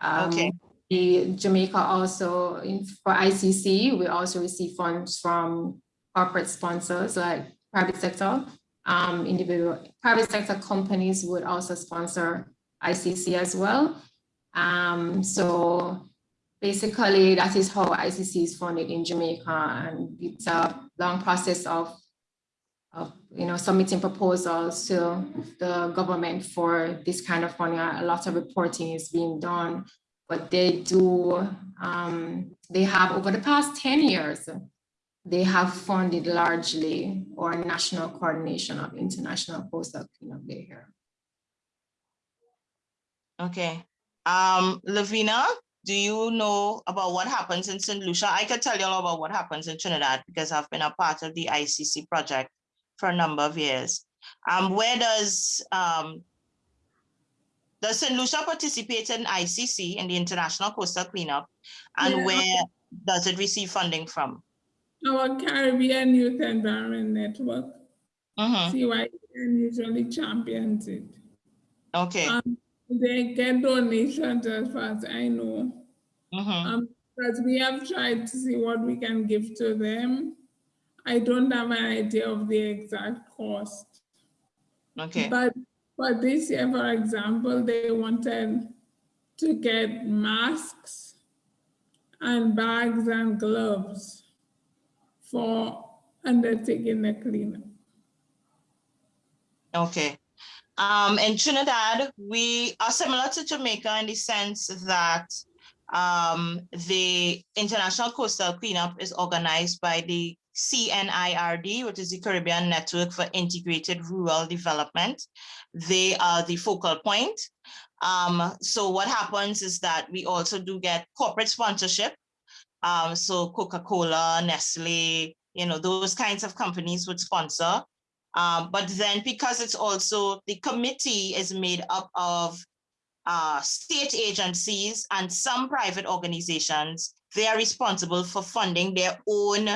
Um, Okay. the Jamaica also, in, for ICC, we also receive funds from corporate sponsors like private sector. Um, individual, private sector companies would also sponsor ICC as well. Um, so basically that is how ICC is funded in Jamaica and it's a long process of of, you know, submitting proposals to the government for this kind of funding. A lot of reporting is being done, but they do, um, they have over the past 10 years, they have funded largely or national coordination of international coastal cleanup day here. Okay. Um, Lavina, do you know about what happens in St. Lucia? I can tell you all about what happens in Trinidad because I've been a part of the ICC project for a number of years. Um, where does, um, does St. Lucia participate in ICC, in the International Coastal Cleanup? And Yeah. where does it receive funding from? Our Caribbean Youth Environment Network, Mhm, CYN usually champions it. Okay. Um, They get donations as far as I know. mhm, Um, but we have tried to see what we can give to them. I don't have an idea of the exact cost. Okay. But for this year, for example, they wanted to get masks and bags and gloves for undertaking the cleanup. Okay. Um, in Trinidad, we are similar to Jamaica in the sense that um, the International Coastal Cleanup is organized by the CNIRD, which is the Caribbean Network for Integrated Rural Development. They are the focal point. Um, so what happens is that we also do get corporate sponsorship. Um, so Coca-Cola, Nestle, you know, those kinds of companies would sponsor. Um, but then because it's also, the committee is made up of uh, state agencies and some private organizations, they are responsible for funding their own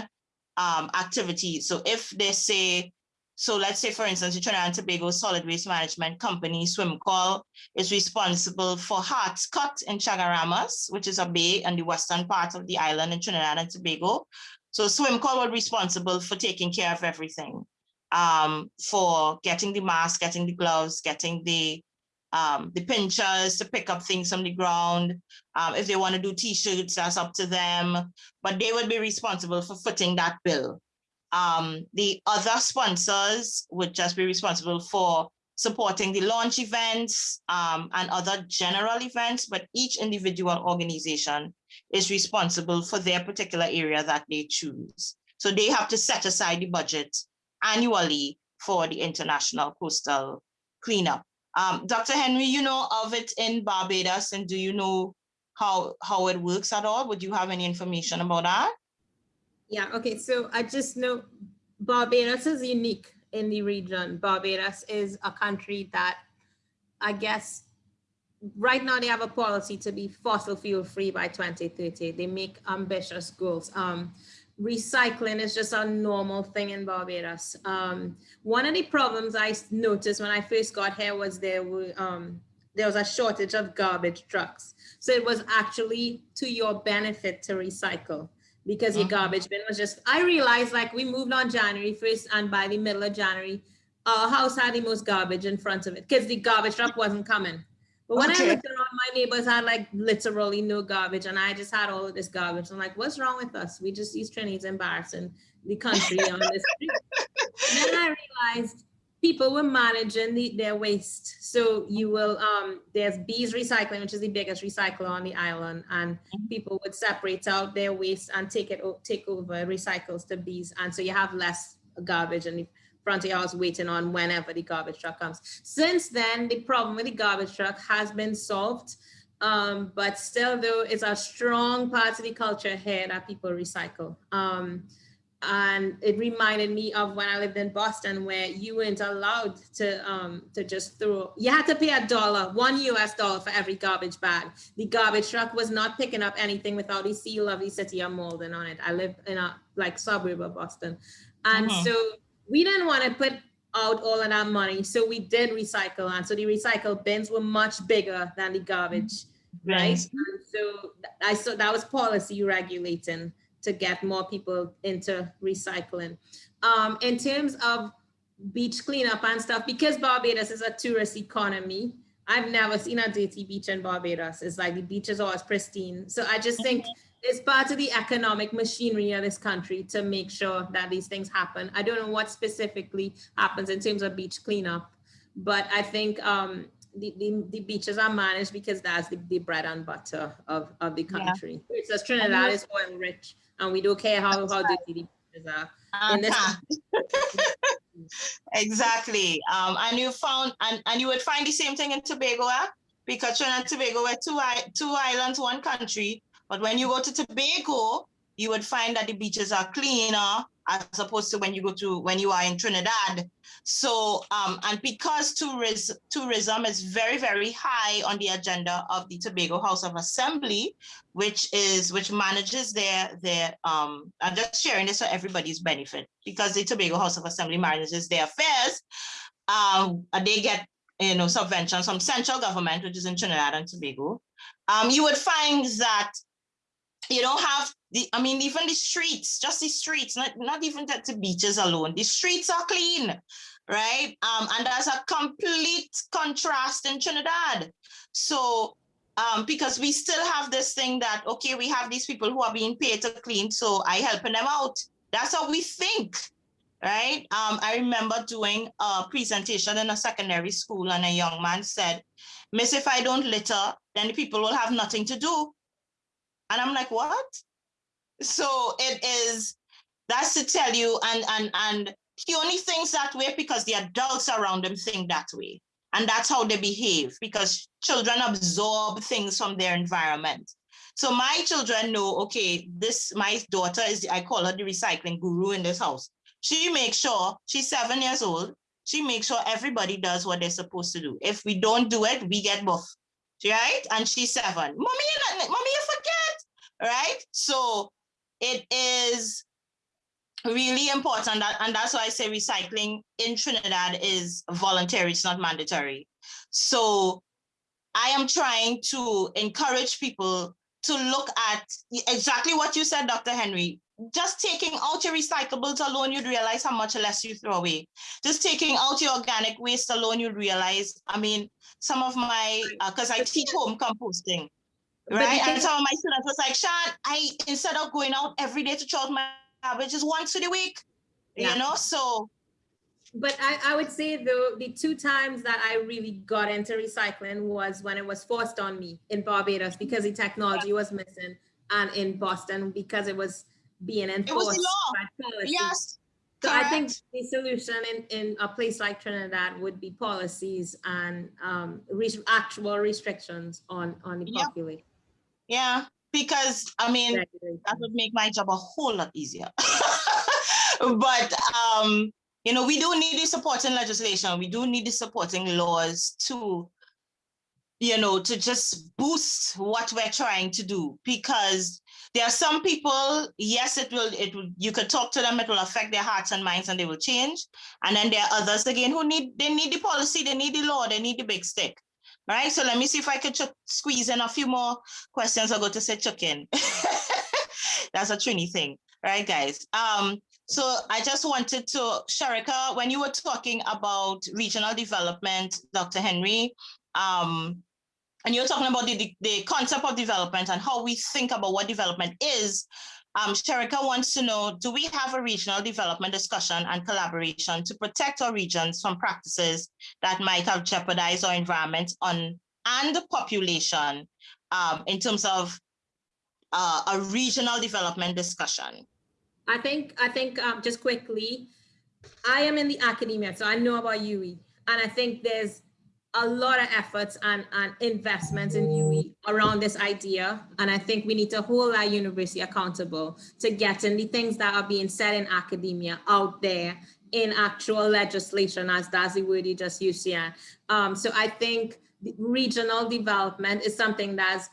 um, activities. So if they say, so let's say, for instance, the Trinidad and Tobago Solid Waste Management Company, SWMCOL, is responsible for Hart's Cut in Chaguaramas, which is a bay on the western part of the island in Trinidad and Tobago. So SWMCOL was responsible for taking care of everything, um, for getting the mask, getting the gloves, getting the um, the pinchers to pick up things from the ground. Um, if they want to do t-shirts, that's up to them, but they would be responsible for footing that bill. Um, the other sponsors would just be responsible for supporting the launch events um, and other general events, but each individual organization is responsible for their particular area that they choose. So they have to set aside the budget annually for the international coastal cleanup. Um, Dr. Henry, you know of it in Barbados, and do you know how how it works at all? Would you have any information about that? Yeah, okay, so I just know Barbados is unique in the region. Barbados is a country that I guess right now they have a policy to be fossil fuel free by 2030. They make ambitious goals. Um, recycling is just a normal thing in Barbados. Um, one of the problems I noticed when I first got here was there were um, there was a shortage of garbage trucks. So it was actually to your benefit to recycle because your mm-hmm. garbage bin was just, I realized like we moved on January 1st and by the middle of January, our house had the most garbage in front of it because the garbage truck wasn't coming. But when okay. I looked around, my neighbors had like literally no garbage, and I just had all of this garbage. I'm like, what's wrong with us? We just use Trinidad's embarrassing the country on this then I realized people were managing the, their waste. So you will, um, there's B's Recycling, which is the biggest recycler on the island, and mm-hmm. people would separate out their waste and take it take over recycles to B's, and so you have less garbage and front of your house waiting on whenever the garbage truck comes. Since then, the problem with the garbage truck has been solved. Um, but still though, it's a strong part of the culture here that people recycle. Um, and it reminded me of when I lived in Boston where you weren't allowed to um, to just throw, you had to pay a dollar, one US dollar for every garbage bag. The garbage truck was not picking up anything without the seal of the city of Malden on it. I live in a like suburb of Boston. And mm -hmm. so we didn't want to put out all of that money. So we did recycle. And so the recycle bins were much bigger than the garbage, right? And so I saw that was policy regulating to get more people into recycling. Um, in terms of beach cleanup and stuff, because Barbados is a tourist economy, I've never seen a dirty beach in Barbados. It's like the beach is always pristine. So I just think it's part of the economic machinery of this country to make sure that these things happen. I don't know what specifically happens in terms of beach cleanup, but I think um, the, the, the, beaches are managed because that's the, the bread and butter of, of the country. Yeah. It's just Trinidad is oil rich and we don't care how, how dirty the beaches are. Uh -huh. exactly. Um, and you found, and, and you would find the same thing in Tobago, eh? because Trinidad and Tobago were two, two islands, one country, but when you go to Tobago, you would find that the beaches are cleaner as opposed to when you go to when you are in Trinidad. So, um, and because tourism, tourism is very, very high on the agenda of the Tobago House of Assembly, which is which manages their their um, I'm just sharing this for everybody's benefit because the Tobago House of Assembly manages their affairs. Um, they get you know subventions from central government, which is in Trinidad and Tobago. Um, you would find that you don't have the, I mean, even the streets, just the streets, not, not even that the beaches alone, the streets are clean, right? Um, and there's a complete contrast in Trinidad. So, um, because we still have this thing that, okay, we have these people who are being paid to clean, so I helping them out. That's how we think, right? Um, I remember doing a presentation in a secondary school and a young man said, Miss, if I don't litter, then the people will have nothing to do. And I'm like, what? So it is That's to tell you, and and and he only thinks that way because the adults around him think that way. And that's how they behave because children absorb things from their environment. So my children know, okay, this, my daughter is, I call her the recycling guru in this house. She makes sure, she's seven years old, she makes sure everybody does what they're supposed to do. If we don't do it, we get buff, right? And she's seven. Mommy, you mommy, you forget, right? So it is really important that, and that's why I say recycling in Trinidad is voluntary, it's not mandatory. So I am trying to encourage people to look at exactly what you said, Dr. Henry. Just taking out your recyclables alone, you'd realize how much less you throw away. Just taking out your organic waste alone, you'd realize, I mean, some of my, because uh, I teach home composting, right? And some of my students was like, Sean, I, instead of going out every day to charge my garbage, is once a week, yeah. you know, so. But I, I would say though, the two times that I really got into recycling was when it was forced on me in Barbados because the technology was missing and in Boston because it was being enforced. Yes. So Correct. I think the solution in, in a place like Trinidad would be policies and um, re actual restrictions on, on the yep. population. Yeah, because I mean, that would make my job a whole lot easier. but, um, you know, we do need the supporting legislation. We do need the supporting laws to, you know, to just boost what we're trying to do because there are some people, yes, it will, it will, you could talk to them, it will affect their hearts and minds and they will change. And then there are others again who need, they need the policy, they need the law, they need the big stick. All right, so let me see if I could squeeze in a few more questions. I'll go to say chicken. That's a Trini thing, right, guys? Um, so I just wanted to, Sharika, when you were talking about regional development, Dr. Henry, um, and you're talking about the, the, concept of development and how we think about what development is, um, Sharika wants to know, do we have a regional development discussion and collaboration to protect our regions from practices that might have jeopardized our environment on and the population um, in terms of uh, a regional development discussion? I think, I think um, just quickly, I am in the academia, so I know about UWI, and I think there's a lot of efforts and, and investments in UWI around this idea. And I think we need to hold our university accountable to getting the things that are being said in academia out there in actual legislation, as Dazi Wordy just used here. Um, so I think regional development is something that's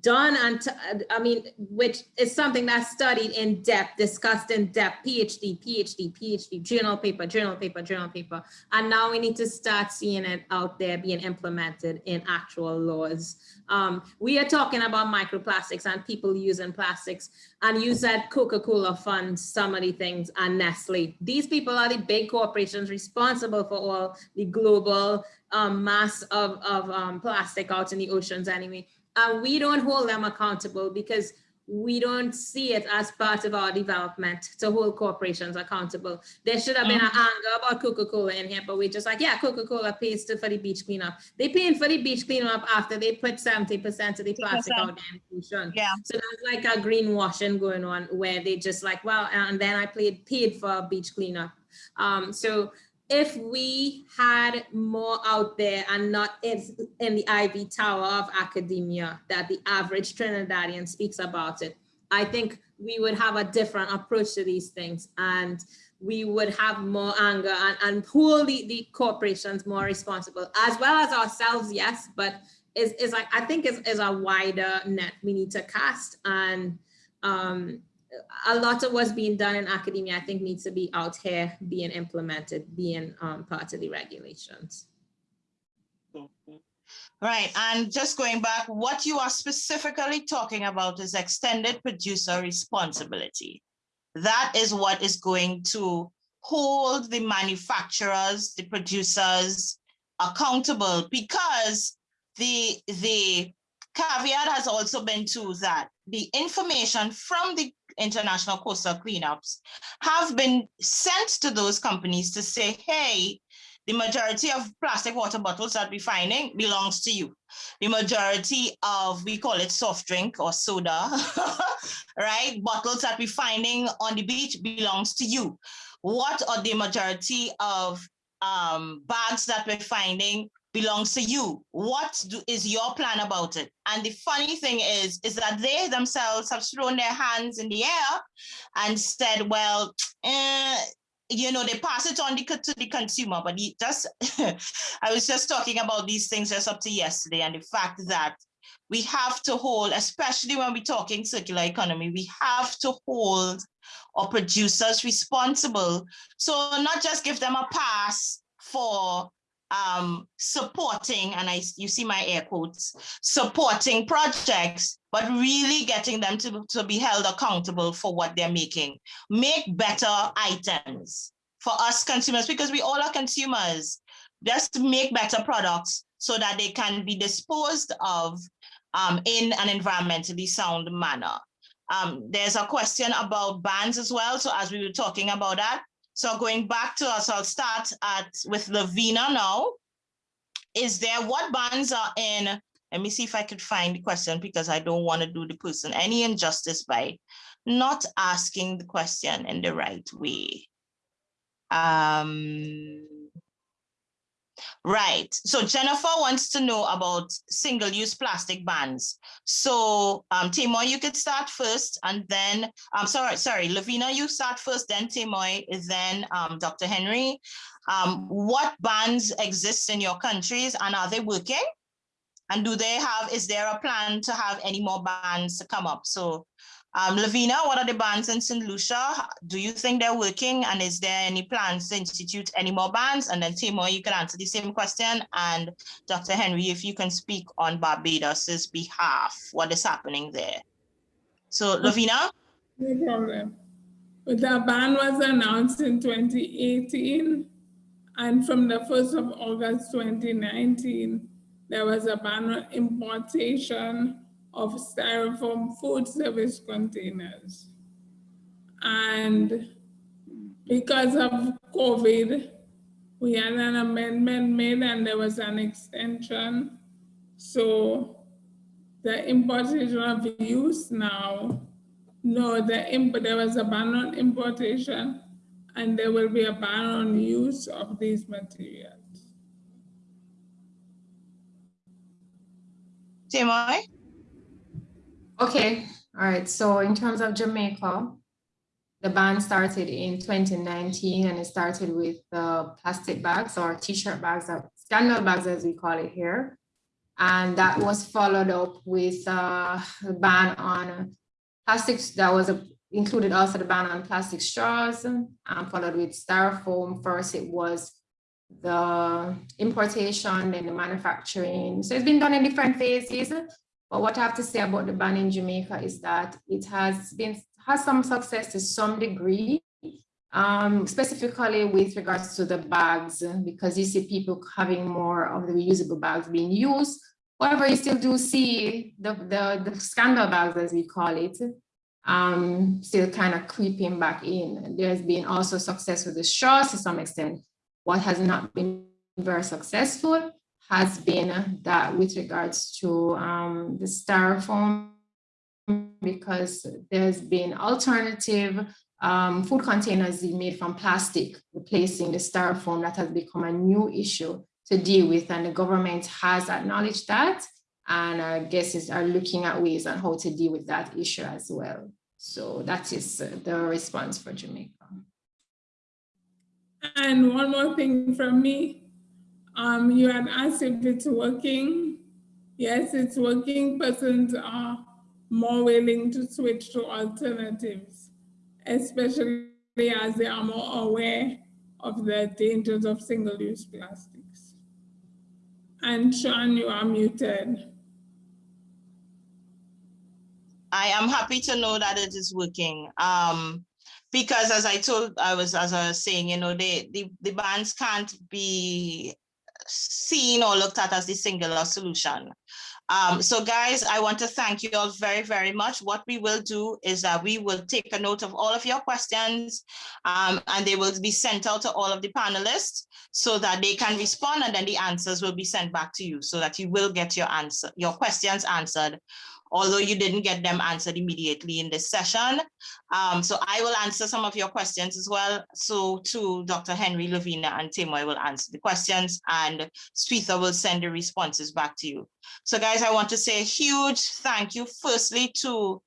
done and I mean, which is something that's studied in depth, discussed in depth, PhD, PhD, PhD, journal paper, journal paper, journal paper. And now we need to start seeing it out there being implemented in actual laws. Um, we are talking about microplastics and people using plastics. And you said Coca-Cola funds some of the things and Nestle. These people are the big corporations responsible for all the global um, mass of, of um, plastic out in the oceans anyway and we don't hold them accountable because we don't see it as part of our development to hold corporations accountable. There should have been an mm. anger about Coca-Cola in here, but we're just like, yeah, Coca-Cola pays to, for the beach cleanup. They paying for the beach cleanup after they put 70% of the plastic out there in ocean. Yeah. So that's like a greenwashing going on where they just like, well, and then I paid, paid for beach cleanup. Um, so if we had more out there and not in, in the ivy tower of academia that the average Trinidadian speaks about it, I think we would have a different approach to these things and we would have more anger and, and the, the corporations more responsible as well as ourselves, yes, but is, like, I think is, is a wider net we need to cast and um, a lot of what's being done in academia, I think needs to be out here being implemented, being um, part of the regulations. Right, and just going back, what you are specifically talking about is extended producer responsibility. That is what is going to hold the manufacturers, the producers accountable because the, the caveat has also been to that the information from the international coastal cleanups have been sent to those companies to say, hey, the majority of plastic water bottles that we're finding belongs to you. The majority of, we call it soft drink or soda, right? Bottles that we're finding on the beach belongs to you. What are the majority of um, bags that we're finding belongs to you. What do, is your plan about it? And the funny thing is, is that they themselves have thrown their hands in the air and said, well, eh, you know, they pass it on to the consumer, but just, I was just talking about these things just up to yesterday and the fact that we have to hold, especially when we're talking circular economy, we have to hold our producers responsible. So not just give them a pass for um, supporting, and I you see my air quotes, supporting projects, but really getting them to, to be held accountable for what they're making. Make better items for us consumers, because we all are consumers. Just make better products so that they can be disposed of um, in an environmentally sound manner. Um, there's a question about bans as well. So as we were talking about that, so going back to us, I'll start at with Lavina now. Is there what bans are in? Let me see if I could find the question because I don't want to do the person any injustice by not asking the question in the right way. Um, Right. So Jennifer wants to know about single-use plastic bans. So um, Tamoy, you could start first, and then I'm um, sorry, sorry, Lavina, you start first, then Tamoy, then um, Dr. Henry. Um, what bans exist in your countries, and are they working? And do they have? Is there a plan to have any more bans to come up? So um, Lavina, what are the bans in St. Lucia? Do you think they're working? And is there any plans to institute any more bans? And then Timo, you can answer the same question. And Dr. Henry, if you can speak on Barbados's behalf, what is happening there? So Lavina? No problem. The ban was announced in 2018. And from the 1st of August 2019, there was a ban on importation of styrofoam food service containers. And because of COVID, we had an amendment made and there was an extension. So the importation of use now, no, the imp there was a ban on importation and there will be a ban on use of these materials. Tamoy? Okay, all right. So in terms of Jamaica, the ban started in 2019 and it started with the plastic bags or t-shirt bags, or scandal bags as we call it here. And that was followed up with uh, a ban on plastics that was a, included also the ban on plastic straws and followed with styrofoam. First it was the importation and the manufacturing. So it's been done in different phases. But what I have to say about the ban in Jamaica is that it has been has some success to some degree, um, specifically with regards to the bags, because you see people having more of the reusable bags being used. However, you still do see the, the, the scandal bags, as we call it, um, still kind of creeping back in. There's been also success with the straws to some extent. What has not been very successful has been that with regards to um, the styrofoam, because there's been alternative um, food containers made from plastic, replacing the styrofoam that has become a new issue to deal with. And the government has acknowledged that. And I guess is are looking at ways on how to deal with that issue as well. So that is the response for Jamaica. And one more thing from me, um, you had asked if it's working. Yes, it's working. Persons are more willing to switch to alternatives, especially as they are more aware of the dangers of single-use plastics. And Sean, you are muted. I am happy to know that it is working. Um, because as I told, I was, as I was saying, you know, they, the, the bans can't be seen or looked at as the singular solution. Um, so guys, I want to thank you all very, very much. What we will do is that we will take a note of all of your questions um, and they will be sent out to all of the panelists so that they can respond and then the answers will be sent back to you so that you will get your answer, your questions answered although you didn't get them answered immediately in this session. Um, so I will answer some of your questions as well. So to Dr. Henry Lavina and Tamoy will answer the questions and Shweta will send the responses back to you. So guys, I want to say a huge thank you firstly to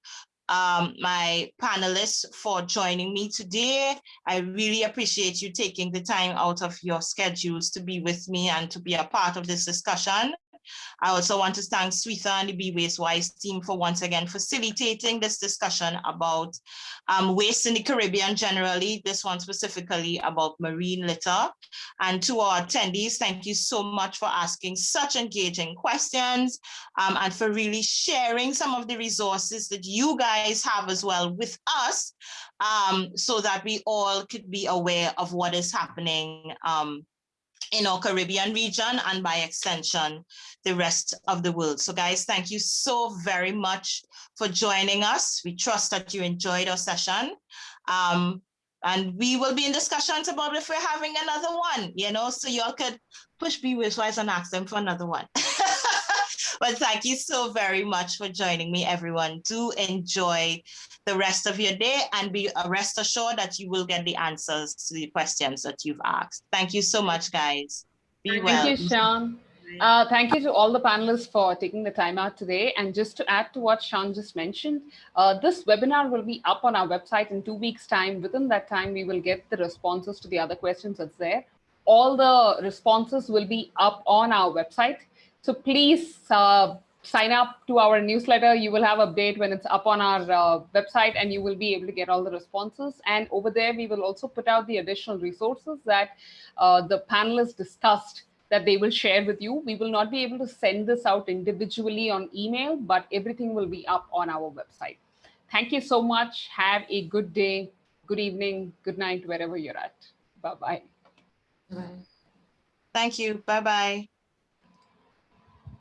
um, my panelists for joining me today. I really appreciate you taking the time out of your schedules to be with me and to be a part of this discussion. I also want to thank Shweta and the Be Waste Wise team for once again facilitating this discussion about um, waste in the Caribbean generally, this one specifically about marine litter. And to our attendees, thank you so much for asking such engaging questions um, and for really sharing some of the resources that you guys have as well with us um, so that we all could be aware of what is happening um, in our Caribbean region and by extension, the rest of the world. So guys, thank you so very much for joining us. We trust that you enjoyed our session. Um, and we will be in discussions about if we're having another one, you know, so y'all could push Be Waste Wise and ask them for another one. but thank you so very much for joining me, everyone. Do enjoy the rest of your day and be uh, rest assured that you will get the answers to the questions that you've asked. Thank you so much, guys. Be Thank well. you, Sean. Uh, thank you to all the panelists for taking the time out today. And just to add to what Sean just mentioned, uh, this webinar will be up on our website in two weeks time. Within that time, we will get the responses to the other questions that's there. All the responses will be up on our website. So please uh, sign up to our newsletter. You will have update when it's up on our uh, website and you will be able to get all the responses. And over there, we will also put out the additional resources that uh, the panelists discussed that they will share with you. We will not be able to send this out individually on email, but everything will be up on our website. Thank you so much. Have a good day, good evening, good night, wherever you're at. Bye-bye. Bye. Thank you. Bye-bye.